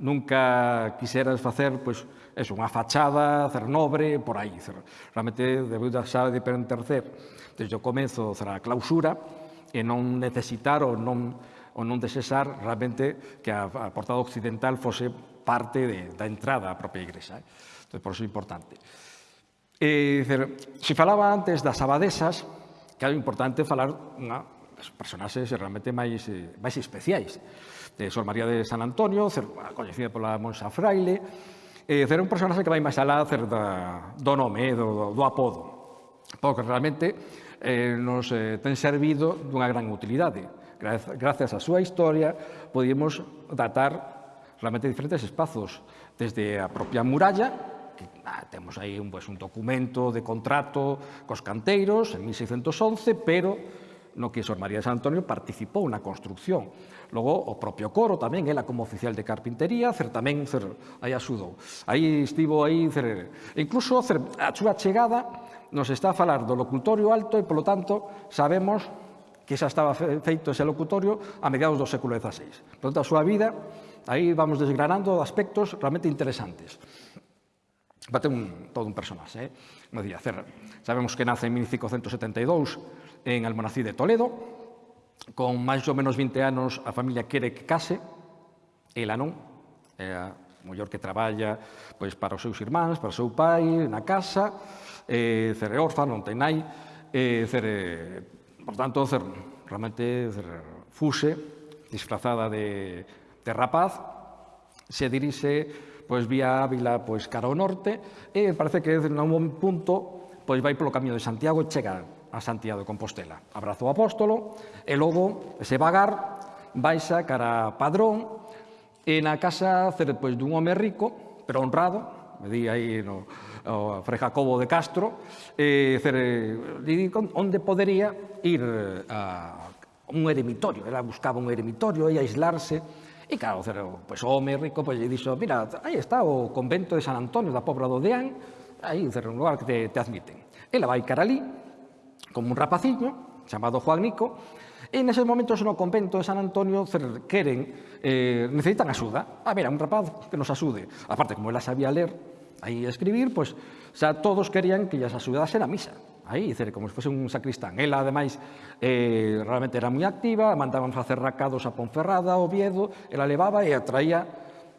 nunca quiseras facer pois, pues, eso, unha fachada, cer nobre, por aí. Cer, realmente, debeu da xa de pertercer desde o comezo cer, a clausura e non necesitar ou non, ou non desesar realmente que a, a portada occidental fose parte de, da entrada á propia igrexa. Eh? Entón, por iso é importante. E, dizer, se falaba antes das abadesas, que é importante falar unha das personaxes realmente máis, eh, máis especiais. De Sor María de San Antonio, cer, coñecida pola Monsa Fraile, eh, cer, un personaxe que vai máis alá cer, da, do nome, eh, do, do apodo, porque realmente eh, nos eh, ten servido dunha gran utilidade. Gracias á súa historia, podíamos datar realmente diferentes espazos, desde a propia muralla Ah, temos aí un, pues, un documento de contrato cos canteiros en 1611, pero no que Sor María de San Antonio participou na construcción. Logo, o propio coro tamén, ela como oficial de carpintería, cer tamén cer, aí axudou. Aí estivo aí, cer, incluso cer, a súa chegada nos está a falar do locutorio alto e, polo tanto, sabemos que xa estaba feito ese locutorio a mediados do século XVI. Por tanto, a súa vida, aí vamos desgranando aspectos realmente interesantes. Bate un, todo un personaxe. Eh? No día Cerra. Sabemos que nace en 1572 en Almonací de Toledo. Con máis ou menos 20 anos a familia quere que case. Ela non. É a muller que traballa pois, para os seus irmáns, para o seu pai, na casa. Eh, Cerre orfa, non ten nai. Eh, Cerre, por tanto, Cerre, realmente Cerre, fuse, disfrazada de, de rapaz, se dirixe pois vía Ávila pois cara ao norte e parece que en un punto pois vai polo camiño de Santiago e chega a Santiago de Compostela. Abrazo o apóstolo e logo ese vagar baixa cara a Padrón e na casa pois, dun home rico, pero honrado, me di aí no, o Fray Jacobo de Castro, e cer, di onde podería ir eh, a un eremitorio, ela buscaba un eremitorio e aislarse E claro, pois o home oh, rico pois, lle dixo, mira, aí está o convento de San Antonio da Pobra do Deán, aí un lugar que te, te admiten. Ela vai cara ali, como un rapaciño, chamado Juan Nico, e neses momentos no convento de San Antonio queren, eh, necesitan axuda. A ah, ver, un rapaz que nos axude. Aparte, como ela sabía ler aí escribir, pois xa todos querían que llas axudasen a misa aí, dizer, como se fose un sacristán. Ela, ademais, eh, realmente era moi activa, mandaban facer racados a Ponferrada, a Oviedo, ela levaba e atraía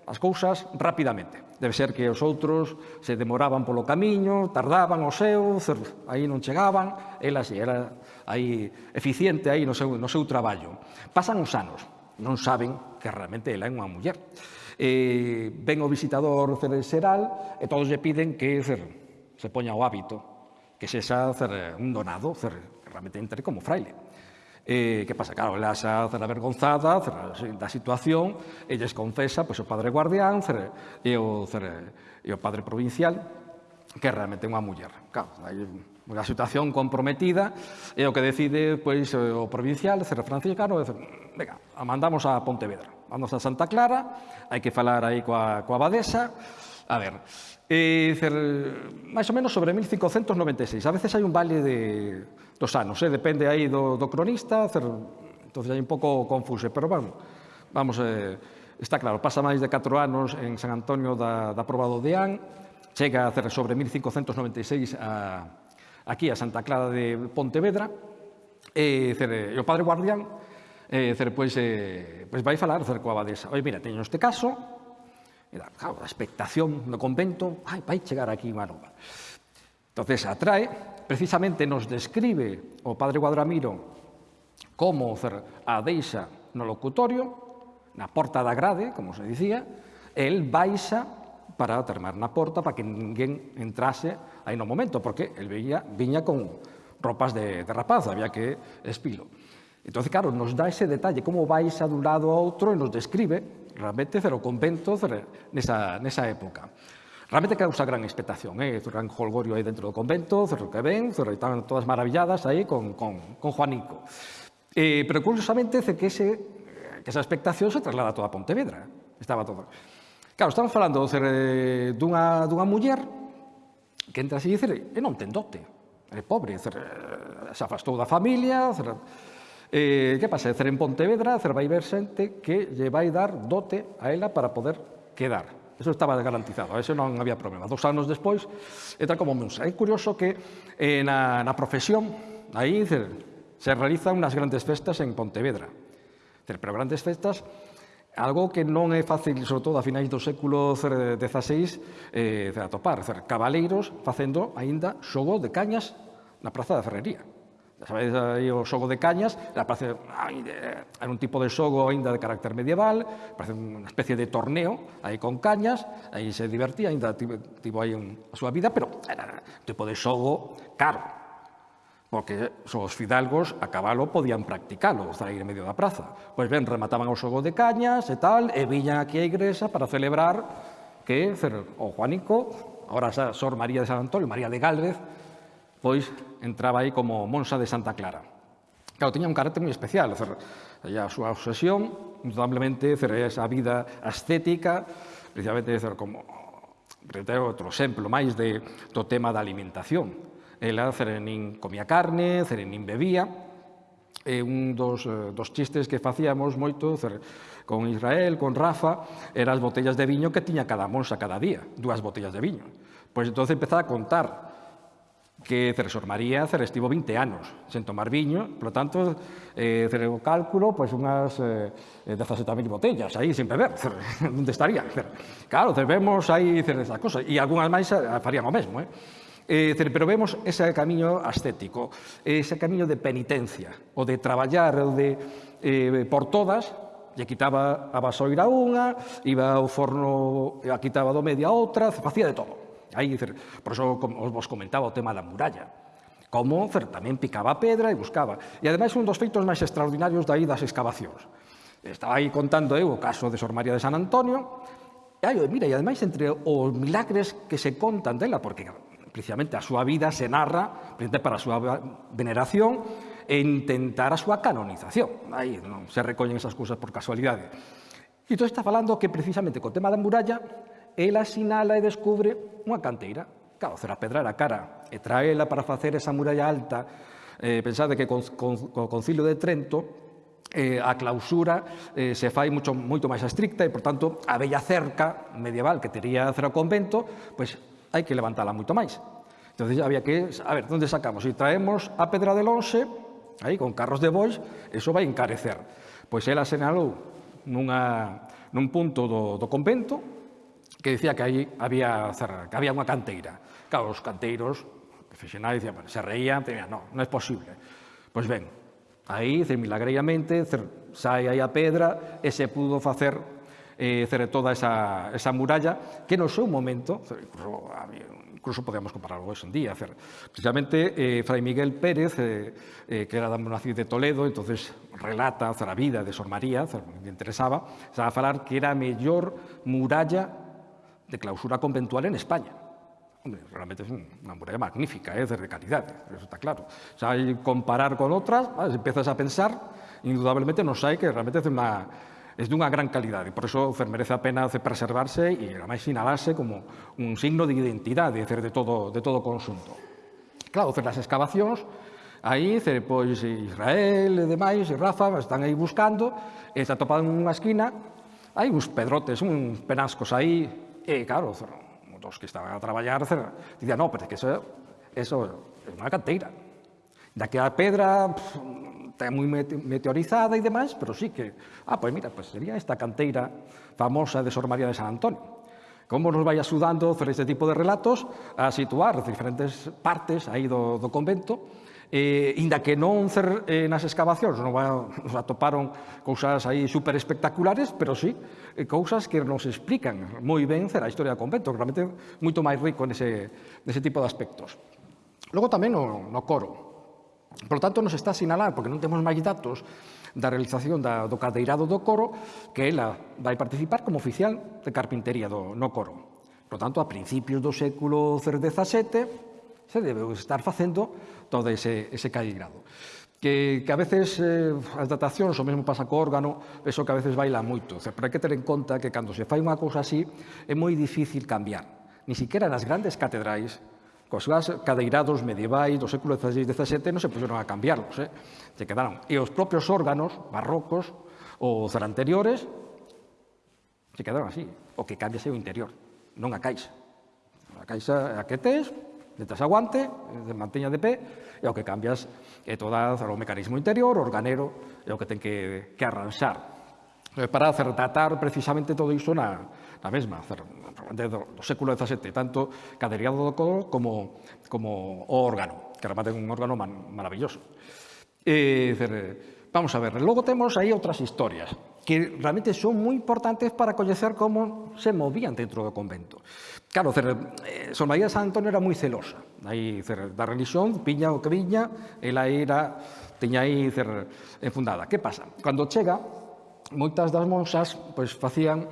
as cousas rapidamente. Debe ser que os outros se demoraban polo camiño, tardaban o seu, aí non chegaban, ela si era aí eficiente aí no seu, no seu traballo. Pasan os anos, non saben que realmente ela é unha muller. Eh, ven o visitador xeral e todos lle piden que cer, se poña o hábito que sexa cer, un donado cer, que realmente entre como fraile. Eh, que pasa? Claro, ela xa cer avergonzada cer, da situación, elles confesa pois, o padre guardián cer, e, o, cer, e o padre provincial que realmente é unha muller. Claro, hai unha situación comprometida e o que decide pois, o provincial, cer franciscano, cer, venga, a mandamos a Pontevedra, vamos a Santa Clara, hai que falar aí coa, coa abadesa, a ver, Eh, e, dicer, máis ou menos sobre 1596. A veces hai un vale de, dos anos, eh? depende aí do, do cronista, cer, entonces hai un pouco confuso, pero vamos, vamos eh, está claro, pasa máis de 4 anos en San Antonio da, da Proba do Deán, chega a cer, sobre 1596 a, aquí a Santa Clara de Pontevedra, e, dicer, e o padre guardián eh, cer, pois, eh, pois vai falar dicer, coa abadesa. Oi, mira, teño este caso, Era, claro, a expectación no convento, ai, vai chegar aquí unha nova. Entonces atrae, precisamente nos describe o padre Guadramiro como a deixa no locutorio, na porta da grade, como se dicía, el baixa para termar na porta para que ninguén entrase aí no momento, porque el viña, viña con ropas de, de rapaz, había que espilo. Entón, claro, nos dá ese detalle, como baixa dun lado a outro e nos describe realmente cero conventos nesa, nesa época. Realmente causa gran expectación, eh? gran holgorio aí dentro do convento, cero que ven, cero están todas maravilladas aí con, con, con Juanico. Eh, pero curiosamente que, ese, que esa expectación se traslada toda a Pontevedra. Estaba todo. Claro, estamos falando do eh, dunha, dunha muller que entra así e dice, e non ten dote, é pobre, eh, se afastou da familia, cero, Eh, que pasa? Cer en Pontevedra, cer vai ver xente que lle vai dar dote a ela para poder quedar. Eso estaba garantizado, ese non había problema. Dos anos despois, entra como musa. É curioso que eh, na, na profesión, aí cer, se realizan unas grandes festas en Pontevedra. Cer, pero grandes festas, algo que non é fácil, sobre todo a finais do século XVI, eh, de atopar. Cer, cabaleiros facendo aínda xogo de cañas na Praza da Ferrería. Sabéis aí o xogo de cañas, parece era un tipo de xogo aínda de carácter medieval, parece unha especie de torneo aí con cañas, aí se divertía, aínda tivo aí un, a súa vida, pero era un tipo de xogo caro, porque os fidalgos a cabalo podían practicalo, estar aí en medio da praza. Pois ben, remataban o xogo de cañas e tal, e viñan aquí a igrexa para celebrar que o Juanico, ahora xa Sor María de San Antonio, María de Gálvez, pois entraba aí como Monsa de Santa Clara. Claro, tiña un carácter moi especial, a súa obsesión, indudablemente, esa vida ascética, precisamente como reitero outro exemplo máis de, do tema da alimentación. Ela nin comía carne, cerenín bebía, e un dos, eh, dos chistes que facíamos moito cer, con Israel, con Rafa, eran as botellas de viño que tiña cada monsa cada día, dúas botellas de viño. Pois entón empezaba a contar que transformaría Cerestivo 20 anos sen tomar viño, polo tanto, eh, cere o cálculo, pois unhas eh, eh 17.000 botellas aí sin beber, onde estaría? Cere. Claro, cere, vemos aí cere esas cosas, e algunhas máis eh, farían o mesmo, eh? Eh, cere, pero vemos ese camiño ascético, ese camiño de penitencia, o de traballar, o de eh, por todas, lle quitaba a vasoira unha, iba ao forno, a quitaba do media outra, facía de todo. Aí, por iso vos comentaba o tema da muralla como tamén picaba pedra e buscaba. E ademais un dos feitos máis extraordinarios daí das excavacións. Estaba aí contando eu o caso de Sor María de San Antonio, e aí, mira, e ademais entre os milagres que se contan dela, porque precisamente a súa vida se narra para a súa veneración e intentar a súa canonización. Aí non se recollen esas cousas por casualidade. E entón está falando que precisamente co tema da muralla ela sinala e descubre unha canteira. Claro, pedra era cara e traela para facer esa muralla alta. Eh, pensade que con, con, co concilio de Trento eh, a clausura eh, se fai mucho, moito máis estricta e, por tanto, a bella cerca medieval que tería o Convento, pois pues, hai que levantala moito máis. Entonces había que, a ver, onde sacamos? Si traemos a Pedra del Lonxe, aí con carros de bois, eso vai encarecer. Pois ela senalou nunha, nun punto do, do convento, que decía que aí había, que había unha canteira. Claro, os canteiros, que fixen dicían, bueno, se reían, dicían, no, non é posible. Pois ben, aí, de milagreiramente, sai aí a pedra e se pudo facer eh, toda esa, esa muralla que no seu momento, incluso, incluso podemos compararlo hoxe en día, cer, precisamente eh, Fray Miguel Pérez, eh, eh, que era da monacid de Toledo, entonces relata cer, a vida de Sor María, cer, me interesaba, estaba a falar que era a mellor muralla de clausura conventual en España. Hombre, realmente es una muralla magnífica, ¿eh? es ¿eh? de calidad, eso está claro. O sea, comparar con otras, ¿vale? empiezas a pensar, indudablemente nos hay que realmente es de una, es de una gran calidad y por eso merece la pena preservarse y además sinalarse como un signo de identidad de, de, todo, de todo consunto. Claro, las excavacións, aí, pois, Israel e demais, e Rafa, están aí buscando, e topado en unha esquina, hai uns pedrotes, uns penascos aí, E claro, os que estaban a traballar, dicían, no, pero é que eso, eso é unha canteira. Da que a pedra pff, está moi meteorizada e demais, pero sí que, ah, pois mira, pues sería esta canteira famosa de Sor María de San Antonio. Como nos vai axudando este tipo de relatos a situar diferentes partes aí do, do convento eh, inda que non cer, eh, nas excavacións non va, nos atoparon cousas aí super espectaculares, pero sí eh, cousas que nos explican moi ben a historia do convento, que realmente moito máis rico nese, nese tipo de aspectos. Logo tamén no, no coro. Por tanto, nos está a sinalar, porque non temos máis datos da realización da, do cadeirado do coro, que ela vai participar como oficial de carpintería do, no coro. Por tanto, a principios do século XVII se debeu estar facendo todo ese, ese caigrado. Que, que a veces eh, as datacións, o mesmo pasa co órgano, eso que a veces baila moito. O sea, pero hai que ter en conta que cando se fai unha cousa así é moi difícil cambiar. Ni siquiera nas grandes catedrais cos cadeirados medievais do século XVI e XVII non se puseron a cambiarlos, eh? se quedaron. E os propios órganos barrocos ou anteriores se quedaron así. O que cambiase o interior, non a caixa. A caixa a que tes, Letras aguante, eh, manteña de pé, e o que cambias é toda o mecanismo interior, o organero, é o que ten que, que arranxar eh, para tratar precisamente todo iso na, na mesma, desde do século XVII, tanto caderiado do codo como, como o órgano, que remate un órgano man, maravilloso. E, dizer, eh, vamos a ver, logo temos aí outras historias que realmente son moi importantes para coñecer como se movían dentro do convento. Claro, eh, Sor María de San Antonio era moi celosa aí, cer, da religión, piña o que viña, ela era, teña aí cer, enfundada. Que pasa? Cando chega, moitas das monxas pois, facían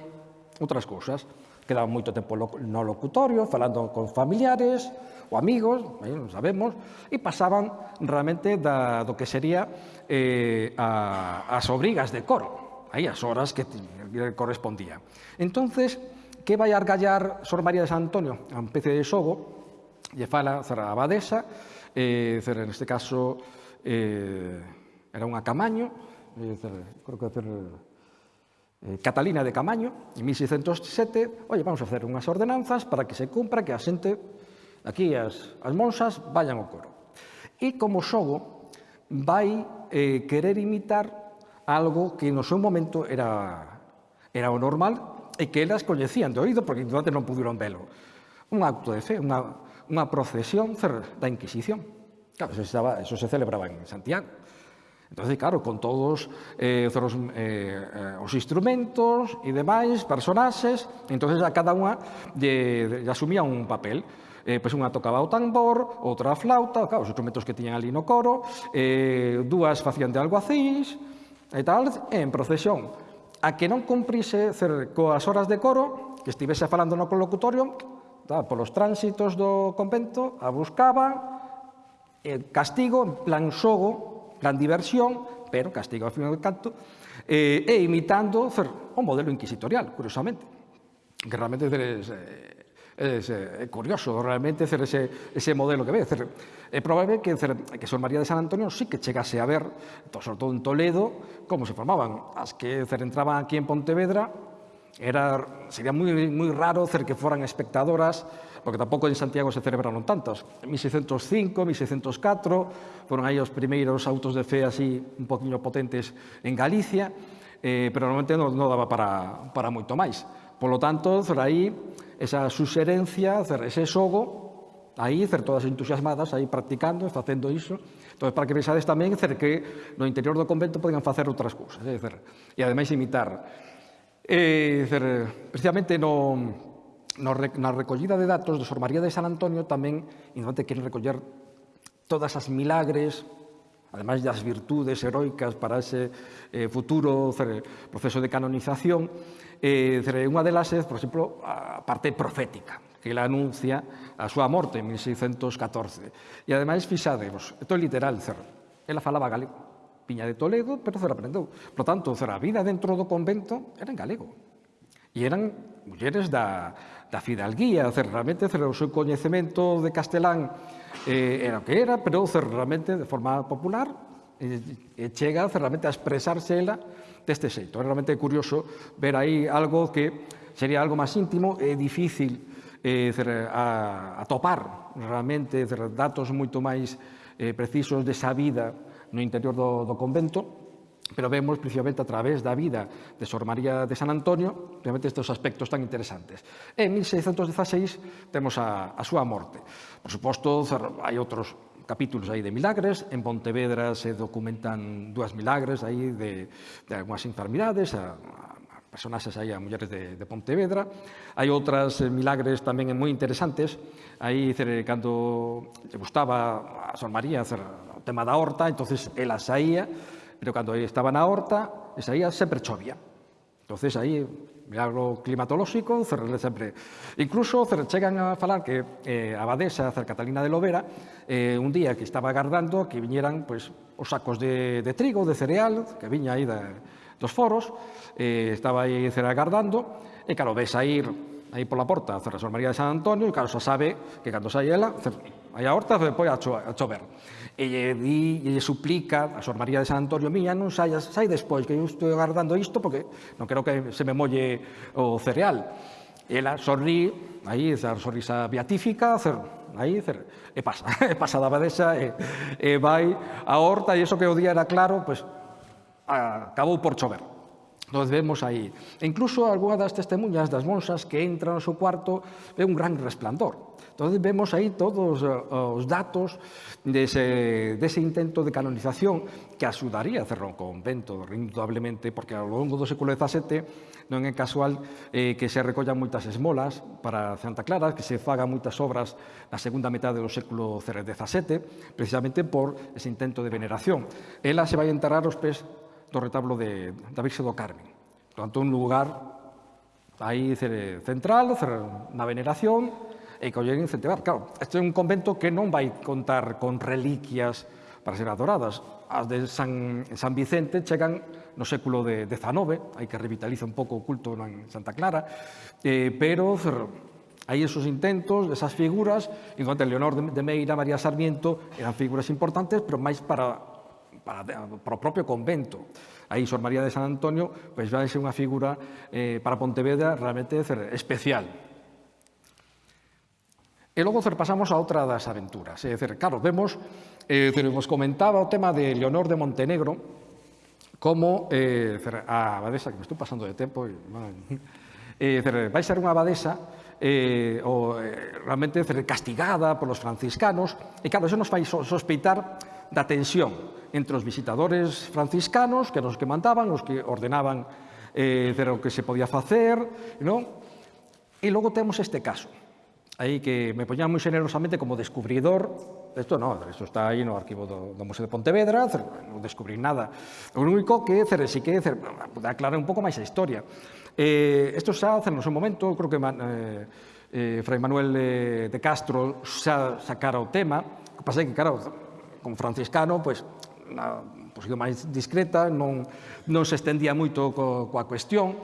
outras cousas. Quedaban moito tempo no locutorio, falando con familiares ou amigos, aí non sabemos, e pasaban realmente da, do que sería eh, a, as obrigas de coro, aí as horas que, que correspondían. Entonces, que vai argallar Sor María de San Antonio a un pece de xogo, lle fala sobre a abadesa, eh, en neste caso eh, era unha camaño, eh, sobre, creo que era eh, Catalina de Camaño, en 1607, oye, vamos a hacer unhas ordenanzas para que se cumpra que a xente, aquí as, as monsas, vayan ao coro. E como xogo, vai eh, querer imitar algo que no seu momento era, era o normal e que elas coñecían de oído porque durante non pudieron velo. Un acto de fe, unha, unha procesión da Inquisición. Claro, eso, estaba, eso se celebraba en Santiago. Entonces, claro, con todos eh, os, eh, eh, os instrumentos e demais, personaxes, entonces a cada unha lle, lle asumía un papel. Eh, pois pues unha tocaba o tambor, outra a flauta, claro, os instrumentos que tiñan ali no coro, eh, dúas facían de alguacís, e tal, en procesión a que non cumprise coas horas de coro, que estivese falando no colocutorio, tá, polos tránsitos do convento, a buscaba, eh, castigo, en plan xogo, plan diversión, pero castigo ao final do canto, eh, e imitando cer, o modelo inquisitorial, curiosamente, que realmente teres, eh, É, é, é curioso realmente cer, ese, ese modelo que ve. Cer, é probable que, cer, que Sor María de San Antonio sí que chegase a ver, sobre todo en Toledo, como se formaban. As que cer, entraban aquí en Pontevedra, era, sería moi, moi raro cer que foran espectadoras, porque tampouco en Santiago se celebraron tantas. En 1605, 1604, foron aí os primeiros autos de fe así un poquinho potentes en Galicia, eh, pero normalmente non, non daba para, para moito máis. Polo tanto, cer aí, esa suxerencia, cer ese xogo, aí, cer todas entusiasmadas, aí practicando, facendo iso, Entón, para que pensades tamén cer que no interior do convento poden facer outras cousas, é, cer, e ademais imitar. E, cer, precisamente no, no, na recollida de datos do Sor María de San Antonio tamén, indudante, queren recoller todas as milagres, ademais das virtudes heroicas para ese eh, futuro cer, proceso de canonización, eh, unha delas é, por exemplo, a parte profética que la anuncia a súa morte en 1614. E ademais, fixadevos, isto é literal, cerro. ela falaba galego, piña de Toledo, pero cerro aprendeu. Por tanto, cer, a vida dentro do convento era en galego. E eran mulleres da, da fidalguía, cer, realmente, cer, o seu coñecemento de castelán eh, era o que era, pero cer, realmente, de forma popular, e, e chega, cer, realmente, a expresarse ela deste xeito. É realmente curioso ver aí algo que sería algo máis íntimo e difícil eh, atopar realmente datos moito máis eh, precisos desa vida no interior do, do convento, pero vemos principalmente a través da vida de Sor María de San Antonio, realmente estes aspectos tan interesantes. En 1616 temos a, a súa morte. Por suposto, hai outros capítulos aí de milagres. En Pontevedra se documentan dúas milagres aí de, de algunhas enfermidades, a, a personaxes aí a mulleres de, de Pontevedra. Hai outras milagres tamén moi interesantes. Aí, cando lle gustaba a Sor María hacer o tema da horta, entonces ela saía, pero cando estaba na horta, saía sempre chovía. Entonces aí milagro climatolóxico, Cerrelle sempre... Incluso chegan a falar que eh, a Badesa, Cer Catalina de Lovera, eh, un día que estaba agardando que viñeran pues, os sacos de, de trigo, de cereal, que viña aí da, dos foros, eh, estaba aí Cer agardando, e claro, ves a ir aí pola porta a Cerra María de San Antonio, e claro, xa sabe que cando sai ela, aí a horta foi pois, a, cho a chover. E lle, di, e lle suplica a Sor María de San Antonio, miña, non saias, sai despois, que eu estou agardando isto porque non quero que se me molle o cereal. Ela sorrí, aí, esa sorrisa beatífica, cer, aí cer, e pasa, e pasa da badesa e, e vai a horta e iso que o día era claro, pois pues, acabou por chover. Nos vemos aí. E incluso algunha das testemunhas das monsas que entran no seu cuarto ve un gran resplandor. Entón vemos aí todos eh, os datos dese, dese intento de canonización que axudaría a cerrar un convento, indudablemente, porque ao longo do século XVII non é casual eh, que se recollan moitas esmolas para Santa Clara, que se fagan moitas obras na segunda metade do século XVII, precisamente por ese intento de veneración. Ela se vai enterrar os pés do retablo de, da Virxe do Carmen. Tanto un lugar aí central, na veneración, e collen incentivar. Claro, este é un convento que non vai contar con reliquias para ser adoradas. As de San, San Vicente chegan no século de XIX, hai que revitaliza un pouco o culto en Santa Clara, eh, pero hai esos intentos, esas figuras, enquanto Leonor de Meira, María Sarmiento, eran figuras importantes, pero máis para para, para o propio convento. Aí Sor María de San Antonio pois, vai ser unha figura eh, para Pontevedra realmente especial. E logo cer, pasamos a outra das aventuras. É dizer, claro, vemos, eh, cer, vos comentaba o tema de Leonor de Montenegro, como eh, cer, a abadesa, que me estou pasando de tempo, e, man, eh, eh vai ser unha abadesa eh, o, eh, realmente cer, castigada polos franciscanos, e claro, eso nos fai sospeitar da tensión entre os visitadores franciscanos, que eran os que mandaban, os que ordenaban eh, de o que se podía facer, non? E logo temos este caso, aí que me poñan moi generosamente como descubridor, isto non, isto está aí no arquivo do, do Museo de Pontevedra, non descubrí nada. O único que, cer, si que, cer, aclarar un pouco máis a historia. Eh, isto xa, cer, no seu momento, creo que eh, eh, Fray Manuel de, de Castro xa sacara o tema, o que pasa é que, claro, como franciscano, pois, na posición máis discreta, non, non se estendía moito co, coa cuestión,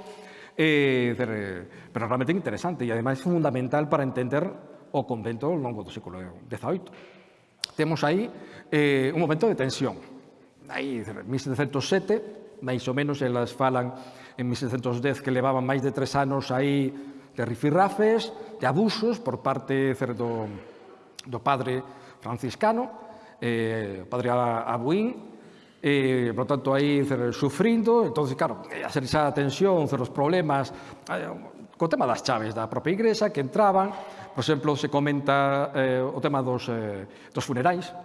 eh, pero realmente interesante e ademais fundamental para entender o convento ao longo do século XVIII. Temos aí eh, un momento de tensión. Aí, 1707, máis ou menos, elas falan en 1710 que levaban máis de tres anos aí de rifirrafes, de abusos por parte do, do padre franciscano, eh, padre Abuín, e, por tanto, aí sufrindo, entonces claro, esa tensión, os problemas, co tema das chaves da propia igrexa que entraban, por exemplo, se comenta eh, o tema dos, eh, dos funerais,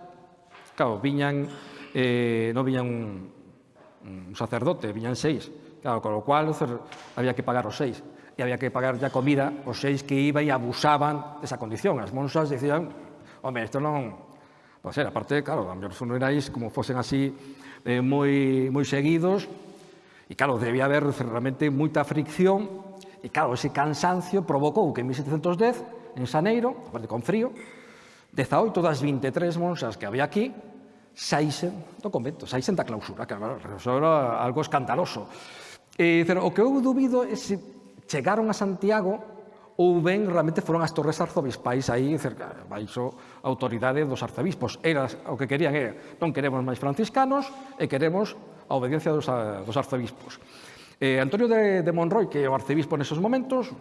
claro, viñan, eh, non viñan un, un sacerdote, viñan seis, claro, con lo cual había que pagar os seis, e había que pagar ya comida os seis que iban e abusaban desa condición, as monsas decían, home, isto non, Pois ser, era, aparte, claro, a mellor funerais como fosen así eh, moi, moi seguidos, e claro, debía haber realmente moita fricción, e claro, ese cansancio provocou que en 1710, en Saneiro, aparte con frío, 18 das 23 monxas que había aquí, saísen do convento, saísen da clausura, que claro, era algo escandaloso. E, pero, o que eu dubido é se chegaron a Santiago ou ben realmente foron as torres arzobispais aí cerca, baixo a autoridade dos arzobispos. Era, o que querían era, non queremos máis franciscanos e queremos a obediencia dos, a, dos arzobispos. Eh, Antonio de, de Monroy, que é o arcebispo nesos momentos,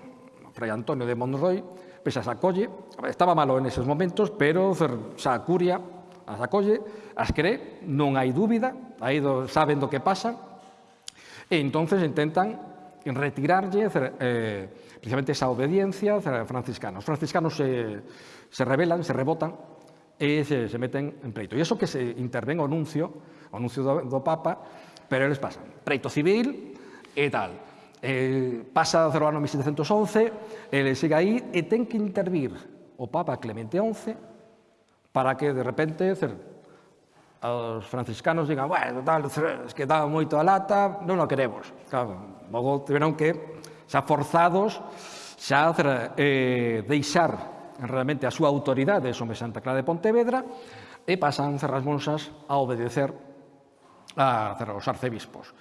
fray Antonio de Monroy, pese a sacolle, estaba malo en esos momentos, pero xa curia, as acolle, as cree, non hai dúbida, aí do, saben do que pasa, e entonces intentan retirarlle eh, precisamente esa obediencia a franciscanos. Os franciscanos se, se rebelan, se rebotan e se, se meten en preito. E iso que se intervén o anuncio, o anuncio do, do Papa, pero eles pasan preito civil e tal. Eh, pasa o ano 1711, ele sigue aí e ten que intervir o Papa Clemente XI para que de repente os franciscanos digan, bueno, tal, es que daba moito a lata, non o queremos. Claro, logo tiveron que, xa forzados, xa eh, deixar realmente a súa autoridade sobre Santa Clara de Pontevedra e pasan cerras monsas a obedecer a, a os arcebispos.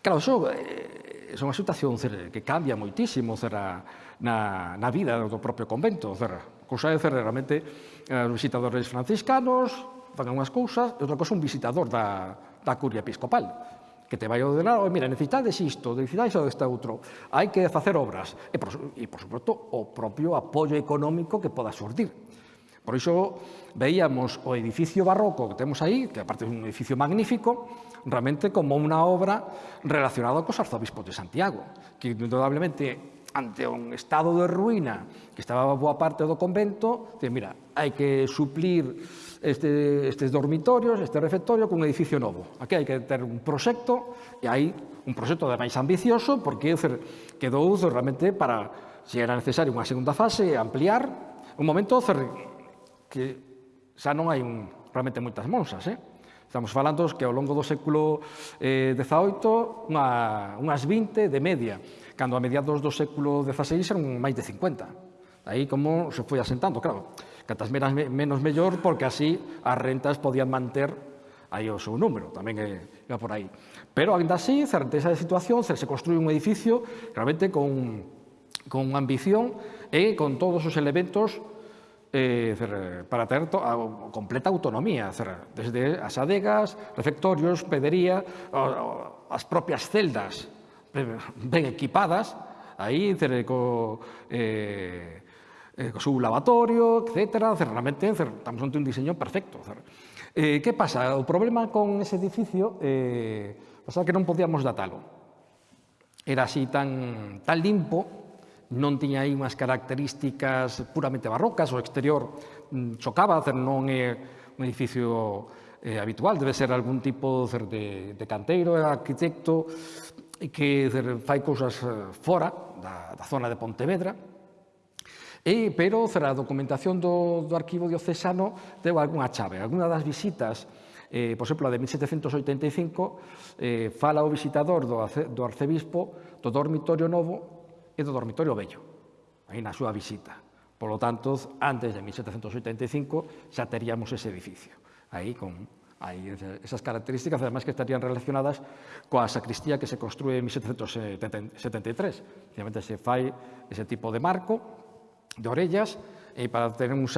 Claro, iso é eh, unha situación cer, que cambia moitísimo cer, na, na vida do propio convento. Cerra. Cousa é cer, realmente eh, os visitadores franciscanos, fan unhas cousas, e outra cousa un visitador da, da curia episcopal que te vai ordenar, oh, mira, necesitades isto, necesitades este outro, hai que facer obras, e por, e, por suposto, o propio apoio económico que poda surtir. Por iso veíamos o edificio barroco que temos aí, que aparte é un edificio magnífico, realmente como unha obra relacionada cos arzobispos de Santiago, que indudablemente ante un estado de ruína que estaba boa parte do convento, dice, mira, hai que suplir este, estes dormitorios, este refectorio, cun edificio novo. Aquí hai que ter un proxecto, e hai un proxecto máis ambicioso, porque dizer, quedou realmente para, se era necesario, unha segunda fase, ampliar, un momento dizer, que xa non hai un, realmente moitas monsas, eh? Estamos falando que ao longo do século eh, XVIII, unha, unhas 20 de media, cando a mediados do século XVI eran máis de 50. Aí como se foi asentando, claro catas menos, menos mellor, porque así as rentas podían manter aí o seu número, tamén é, é por aí. Pero, ainda así, certeza esa situación, se, se construí un edificio realmente con, con ambición e con todos os elementos eh, para ter to, a, completa autonomía, cer, desde as adegas, refectorios, pedería, o, o, as propias celdas eh, ben equipadas, aí cer, co, eh, eh, su lavatorio, etcétera. Realmente estamos ante un diseño perfecto. Eh, que pasa? O problema con ese edificio eh, pasa que non podíamos datalo. Era así tan, tan limpo, non tiña aí unhas características puramente barrocas, o exterior mm, chocaba, non é eh, un edificio eh, habitual, debe ser algún tipo de, de canteiro, arquitecto, que fai cousas eh, fora da, da zona de Pontevedra, E, pero, a documentación do, do arquivo diocesano deu algunha chave. Alguna das visitas, eh, por exemplo, a de 1785, eh, fala o visitador do, do arcebispo do dormitorio novo e do dormitorio vello, aí na súa visita. Por lo tanto, antes de 1785 xa teríamos ese edificio, aí con aí esas características, además que estarían relacionadas coa sacristía que se construe en 1773. Finalmente se fai ese tipo de marco, de orellas eh, para ter un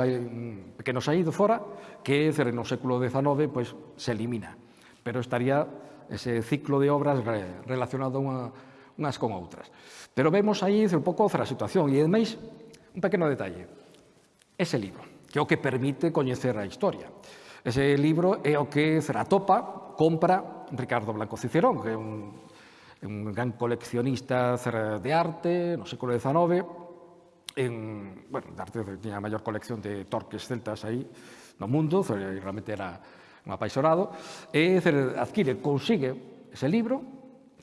pequeno saído fora que no século XIX pois, se elimina. Pero estaría ese ciclo de obras re, relacionado unha, unhas con outras. Pero vemos aí un pouco a situación e, ademais, un pequeno detalle. Ese libro, que é o que permite coñecer a historia. Ese libro é o que Ceratopa compra Ricardo Blanco Cicerón, que é un, un gran coleccionista de arte no século XIX, en, bueno, Darte tiña a maior colección de torques celtas aí no mundo, realmente era un apaixonado, e adquire, consigue ese libro,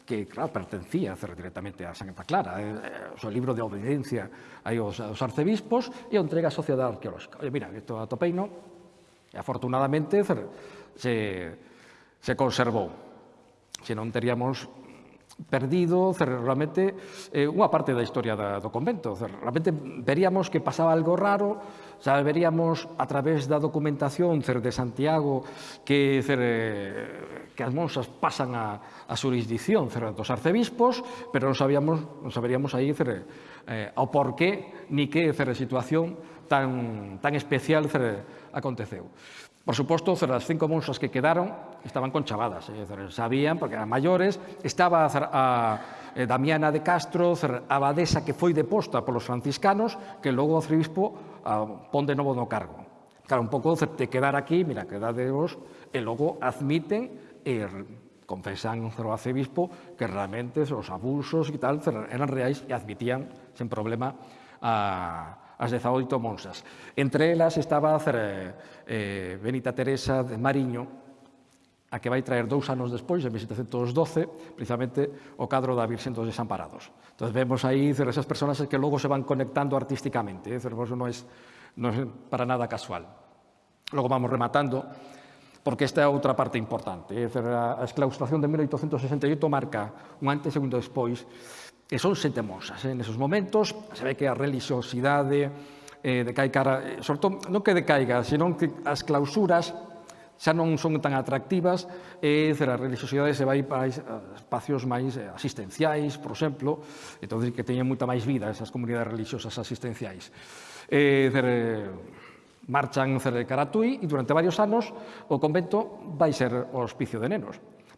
que, claro, pertencía directamente a Santa Clara, eh, eh o seu libro de obediencia aí aos, aos arcebispos, e o entrega á Sociedade Arqueológica. Oye, mira, isto a topeino, e afortunadamente se, se conservou. Se non teríamos perdido realmente eh, unha parte da historia da, do convento. Realmente veríamos que pasaba algo raro, xa veríamos a través da documentación cer, de Santiago que, cer, eh, que as monsas pasan a, a jurisdicción cer, dos arcebispos, pero non, sabíamos, non saberíamos aí cer, eh, o porqué ni que cer, situación tan, tan especial cer, aconteceu. Por suposto, as cinco monxas que quedaron estaban conchavadas, eh, sabían, porque eran maiores, estaba a, a Damiana de Castro, a abadesa que foi deposta polos franciscanos, que logo o arcebispo a, ah, pon de novo no cargo. Claro, un pouco de quedar aquí, mira, quedadevos, e logo admiten e confesan ao arcebispo que realmente os abusos e tal eran reais e admitían sen problema a, as 18 monsas. Entre elas estaba a eh, Benita Teresa de Mariño, a que vai traer dous anos despois, en 1712, precisamente o cadro da Virxen dos Desamparados. Entón, vemos aí esas personas que logo se van conectando artísticamente, eh? non, é, non é para nada casual. Logo vamos rematando, porque esta é outra parte importante. Eh? A exclaustración de 1868 marca un antes e un despois E son sete monxas. Eh? Nesos momentos se ve que a religiosidade eh, decai cara, eh, sobre todo, non que decaiga, senón que as clausuras xa non son tan atractivas, e a religiosidade se vai para espacios máis eh, asistenciais, por exemplo, entón que teñen moita máis vida esas comunidades religiosas asistenciais. Eh, e, cer, marchan cer de Caratui e durante varios anos o convento vai ser o hospicio de nenos.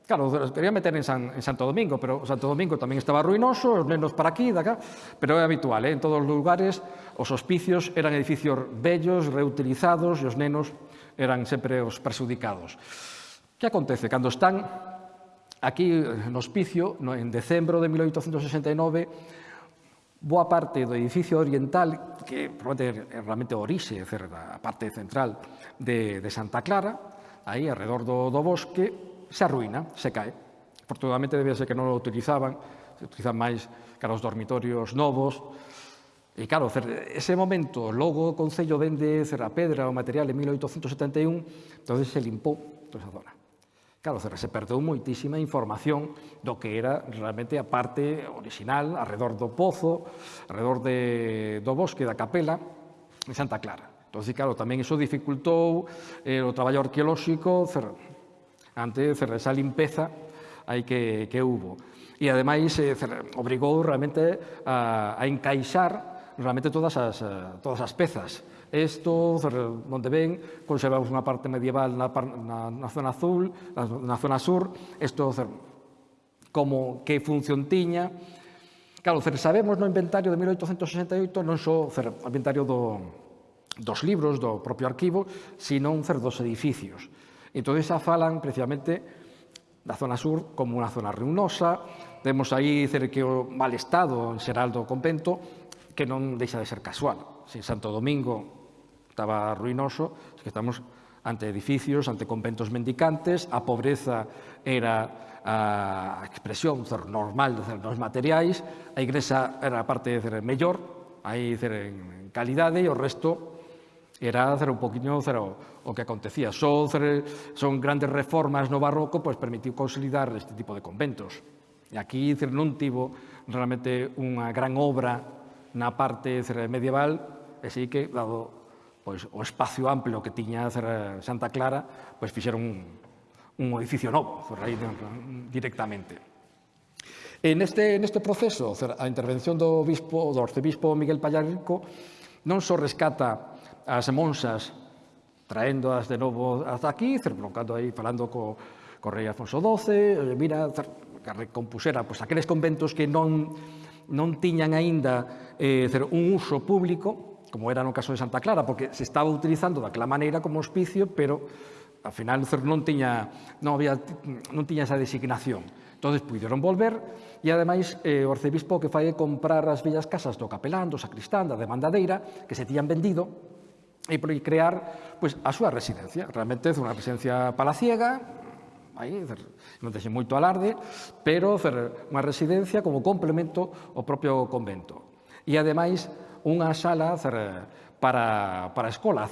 Claro, os quería meter en, San, en Santo Domingo, pero Santo Domingo tamén estaba ruinoso, os nenos para aquí, daca, pero é habitual, eh? en todos os lugares os hospicios eran edificios bellos, reutilizados, e os nenos eran sempre os presudicados. Que acontece? Cando están aquí eh, no hospicio, no, en decembro de 1869, boa parte do edificio oriental, que probablemente é realmente orixe, a parte central de, de Santa Clara, aí, alrededor do, do bosque, se arruina, se cae. Afortunadamente debe ser que non o utilizaban, se utilizan máis cara os dormitorios novos. E claro, ese momento, logo o Concello vende Cerrapedra o material en 1871, entonces se limpou toda esa zona. Claro, se perdeu moitísima información do que era realmente a parte original, alrededor do pozo, alrededor de, do bosque da capela, en Santa Clara. Entón, claro, tamén iso dificultou eh, o traballo arqueolóxico, cerrado ante esa limpeza aí que, que hubo. E ademais eh, obrigou realmente a, a encaixar realmente todas as, eh, todas as pezas. Isto, onde ven, conservamos unha parte medieval na, na, na zona azul, na, na zona sur, isto como que función tiña. Claro, sabemos no inventario de 1868 non só o inventario do, dos libros, do propio arquivo, sino un dos edificios. Entonces afalan precisamente la zona sur como una zona ruinosa, vemos ahí cerqueo mal estado en Seraldo Convento, que non deixa de ser casual. Se Santo Domingo estaba ruinoso, es que estamos ante edificios, ante conventos mendicantes, a pobreza era a expresión normal dos materiais, a igrexa era a parte de mellor, aí en calidade e o resto era hacer un poquinho cero, o que acontecía. Son, son grandes reformas no barroco, pois permitiu consolidar este tipo de conventos. E aquí cero, non tivo realmente unha gran obra na parte cero, medieval, e sí que, dado pois, o espacio amplio que tiña cero, Santa Clara, pois fixeron un, un edificio novo, aí, directamente. En este, neste proceso, a intervención do, bispo, do arcebispo Miguel Pallarico non só rescata as monsas traéndoas de novo hasta aquí, cercando aí, falando co, co rei Afonso XII, mira, que recompuxera pois, aqueles conventos que non, non tiñan aínda eh, un uso público, como era no caso de Santa Clara, porque se estaba utilizando daquela maneira como hospicio, pero ao final non tiña, non había, non tiña esa designación. Entón, puideron volver e, ademais, eh, o arcebispo que fai comprar as bellas casas do capelán, do sacristán, da demandadeira, que se tían vendido, e por crear pois, a súa residencia. Realmente é unha residencia palaciega, aí, non texe moito alarde, pero unha residencia como complemento ao propio convento. E, ademais, unha sala para, para a escola.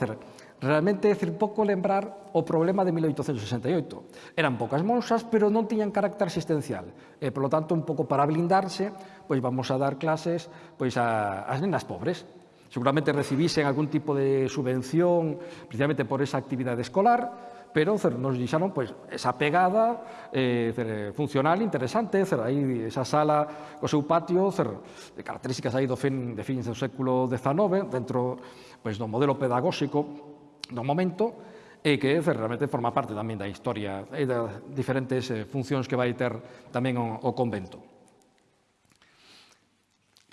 Realmente, é pouco lembrar o problema de 1868. Eran pocas monxas, pero non tiñan carácter asistencial. E, polo tanto, un pouco para blindarse, pois vamos a dar clases pois, a, as nenas pobres. Seguramente recibisen algún tipo de subvención, precisamente por esa actividade escolar, pero nos deixaron pues, esa pegada eh, funcional interesante, cer, aí, esa sala co seu patio, cer, de características aí do fin, de fins do século XIX, dentro pues, do modelo pedagóxico do momento, e que realmente forma parte tamén da historia e das diferentes eh, funcións que vai ter tamén o, o convento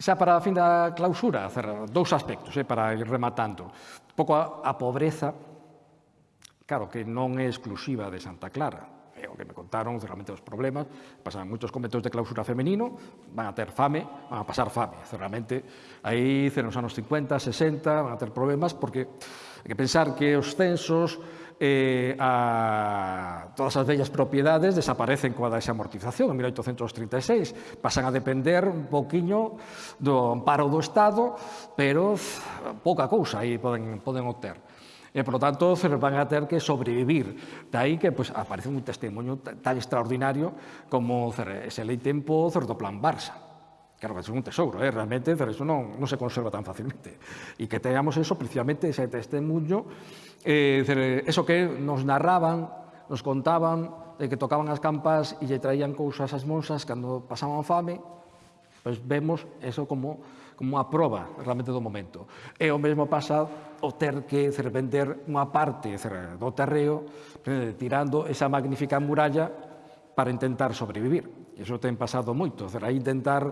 xa para a fin da clausura, cerrar dous aspectos, eh, para ir rematando. Un pouco a, a pobreza, claro, que non é exclusiva de Santa Clara, é o que me contaron, realmente os problemas, pasan moitos conventos de clausura femenino, van a ter fame, van a pasar fame, realmente, aí nos anos 50, 60, van a ter problemas, porque hai que pensar que os censos eh, a todas as bellas propiedades desaparecen coa da esa amortización en 1836. Pasan a depender un poquinho do amparo do Estado, pero pouca cousa aí poden, poden obter. E, por lo tanto, se van a ter que sobrevivir. De aí que pues, aparece un testemunho tan extraordinario como ese lei tempo certo plan Barça. Claro, é un tesouro, eh? realmente, pero eso non, non se conserva tan facilmente. E que teamos eso, precisamente, ese testemunho, eh, eso que nos narraban, nos contaban, de que tocaban as campas e lle traían cousas ás monsas cando pasaban fame, pois pues vemos eso como, como unha proba realmente do momento. E o mesmo pasa o ter que cer, vender unha parte cer, do terreo, eh, tirando esa magnífica muralla para intentar sobrevivir. E iso ten pasado moito, cer, a intentar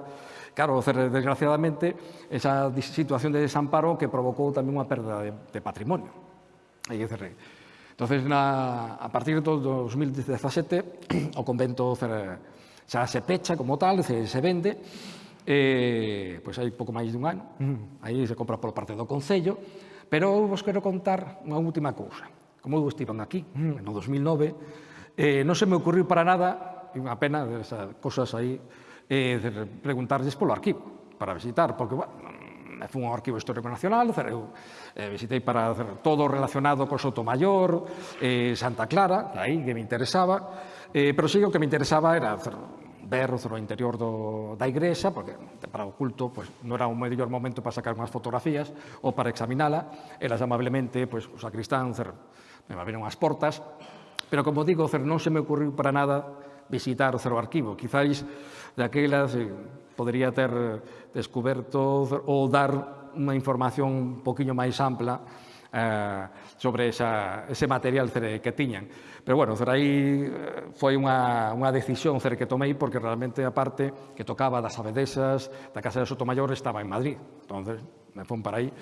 Claro, desgraciadamente, esa situación de desamparo que provocou tamén unha perda de, de patrimonio. E cerrei. Entón, na, a partir do 2017, o convento xa se pecha como tal, se, se vende, eh, pois hai pouco máis dun ano, aí se compra por parte do Concello, pero eu vos quero contar unha última cousa. Como eu estiven aquí, no 2009, eh, non se me ocurriu para nada, unha pena, esas cosas aí, eh, preguntarlles polo arquivo para visitar, porque, bueno, fui ao Arquivo Histórico Nacional, eu eh, visitei para hacer todo relacionado co Sotomayor, eh, Santa Clara, aí que me interesaba, eh, pero sí o que me interesaba era hacer, ver o interior do, da igrexa, porque para o culto pues, non era o mellor momento para sacar unhas fotografías ou para examinala, elas amablemente, pues, o sacristán, cer, me abriron as portas, pero como digo, cer, non se me ocurriu para nada visitar o arquivo. Quizáis daquela se podría ter descoberto ou dar unha información un poquinho máis ampla eh, sobre esa, ese material que tiñan. Pero bueno, aí eh, foi unha, unha decisión que tomei porque realmente a parte que tocaba das abedesas da Casa de Sotomayor estaba en Madrid. entonces me fón para aí.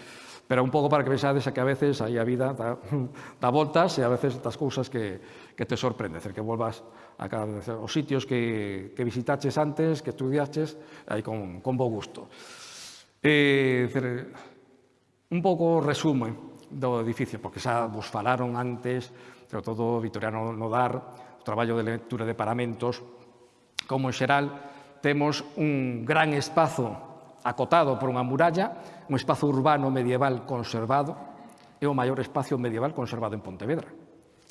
Pero un pouco para que vexades a que a veces aí a vida dá, dá voltas e a veces estas cousas que, que te sorprende, que volvas os sitios que, que visitaches antes, que estudiaches, aí con, con bo gusto. Eh, un pouco resumo do edificio, porque xa vos falaron antes, sobre todo Vitoriano Nodar, o traballo de lectura de paramentos, como en xeral temos un gran espazo acotado por unha muralla, un espazo urbano medieval conservado, é o maior espacio medieval conservado en Pontevedra.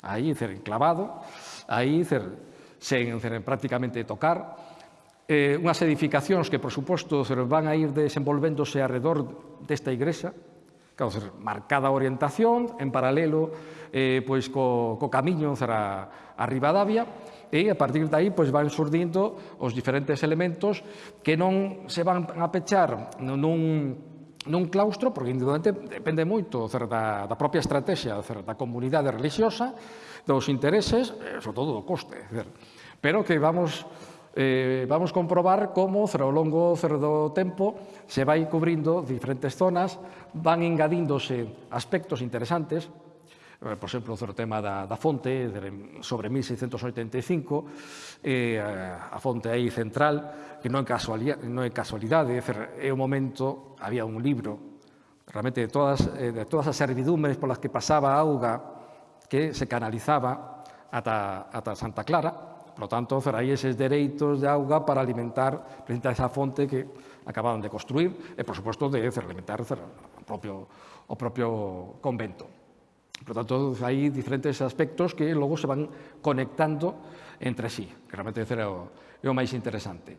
Aí, enclavado, aí, cer, sen prácticamente tocar. Eh, unhas edificacións que, por suposto, van a ir desenvolvéndose alrededor desta igrexa, claro, marcada orientación, en paralelo eh, pois co, co camiño será a Rivadavia, e a partir de aí pois, van surdindo os diferentes elementos que non se van a pechar nun, nun claustro, porque indudablemente depende moito da, da propia estrategia certo, da comunidade religiosa, dos intereses, eh, sobre todo do coste. Pero que vamos, eh, vamos comprobar como ao longo do tempo se vai cubrindo diferentes zonas, van engadíndose aspectos interesantes, eh, por exemplo, o tema da, da fonte sobre 1685, eh, eh a fonte aí central, que non é casualidade, non é, casualidade é o momento, había un libro, realmente de todas, eh, de todas as servidumes polas que pasaba a auga que se canalizaba ata, ata Santa Clara, Por lo tanto, ferai eses dereitos de auga para alimentar precisamente esa fonte que acababan de construir e, por suposto, de alimentar o propio, o propio convento. Por lo tanto, hai diferentes aspectos que logo se van conectando entre sí, que realmente é o, é o máis interesante.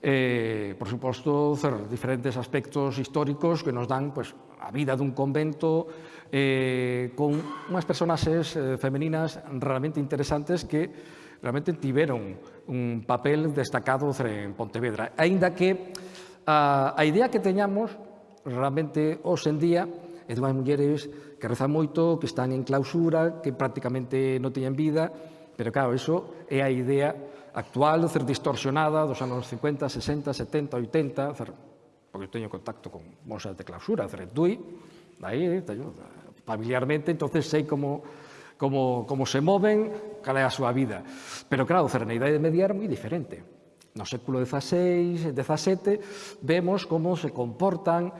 Eh, por suposto, diferentes aspectos históricos que nos dan pues, a vida dun convento, eh, con unhas personaxes eh, femeninas realmente interesantes que realmente tiveron un papel destacado en Pontevedra. Aínda que a, a idea que teñamos realmente hoxe en día é dunhas mulleres que rezan moito, que están en clausura, que prácticamente non teñen vida, pero claro, iso é a idea actual, ser distorsionada dos anos 50, 60, 70, 80, cer, porque teño contacto con monsas de clausura, cer, dui, Aí teño, familiarmente, entonces sei como, como, como se moven, cal é a súa vida. Pero claro, Cerneira e Media era moi diferente. No século XVI, XVII, vemos como se comportan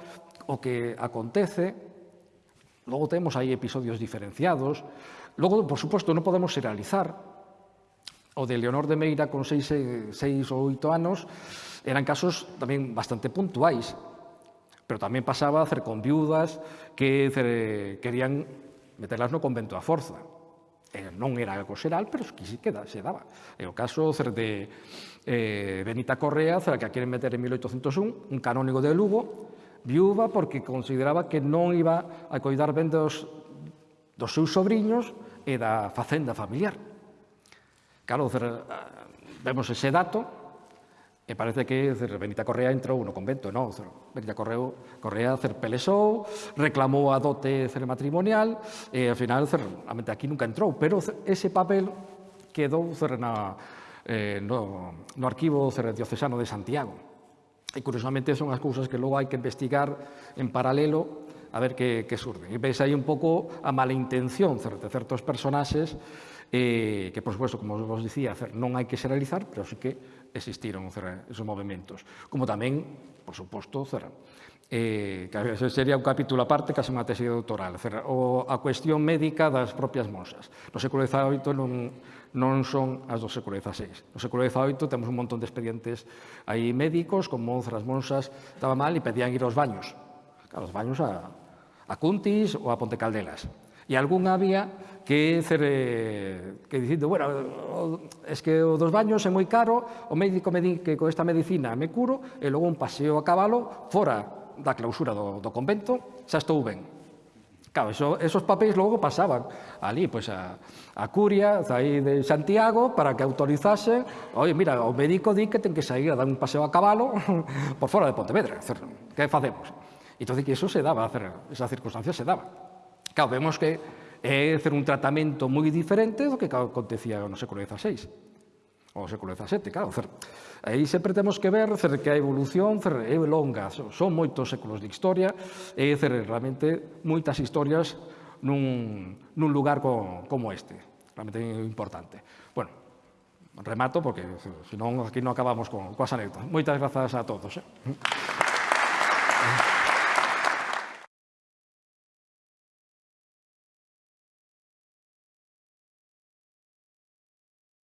o que acontece. Logo temos aí episodios diferenciados. Logo, por suposto, non podemos serializar. O de Leonor de Meira con seis, seis ou oito anos eran casos tamén bastante puntuais Pero tamén pasaba a hacer con viudas que querían meterlas no convento a forza. Eh, non era algo xeral, pero que sí que se daba. É o caso cer de eh, Benita Correa, cer que a queren meter en 1801, un canónigo de Lugo, viúva porque consideraba que non iba a coidar ben dos, dos seus sobrinhos e da facenda familiar. Claro, eh, vemos ese dato, E parece que dizer, Benita Correa entrou no convento, non? Benita Correo, Correa cer pelexou, reclamou a dote cer matrimonial, e ao final, cer, realmente aquí nunca entrou, pero ese papel quedou cer, na, eh, no, no arquivo cer diocesano de Santiago. E curiosamente son as cousas que logo hai que investigar en paralelo a ver que, que surden. E veis aí un pouco a mala intención de certos personaxes eh, que, por suposto, como vos dicía, non hai que xeralizar, pero sí que existiron esos movimentos. Como tamén, por suposto, Cerrán. Eh, que sería un capítulo aparte, case unha tese doutoral. Cerrán. O, a cuestión médica das propias monsas. No século XVIII non, non son as do século XVI. No século XVIII temos un montón de expedientes aí médicos, como monzas, monsas, estaba mal e pedían ir aos baños. Claro, os baños a, a Cuntis ou a Ponte Caldelas. E algún había que ser, eh, que dicindo, bueno, es que o dos baños é moi caro, o médico me di que con esta medicina me curo, e logo un paseo a cabalo fora da clausura do, do convento, xa estou ben. Claro, eso, esos papéis logo pasaban ali, pois, pues, a, a curia aí de Santiago para que autorizase, oi, mira, o médico di que ten que sair a dar un paseo a cabalo por fora de Pontevedra, que facemos? Entón, que eso se daba, esa circunstancia se daba. Claro, vemos que é hacer un tratamento moi diferente do que acontecía no século XVI ao século XVII, claro. Cer, aí sempre temos que ver cer, que a evolución cer, é longa, son moitos séculos de historia, e cer, realmente moitas historias nun, nun lugar co, como este, realmente importante. Bueno, remato, porque senón aquí non acabamos con, coas anécdotas. Moitas grazas a todos. Eh?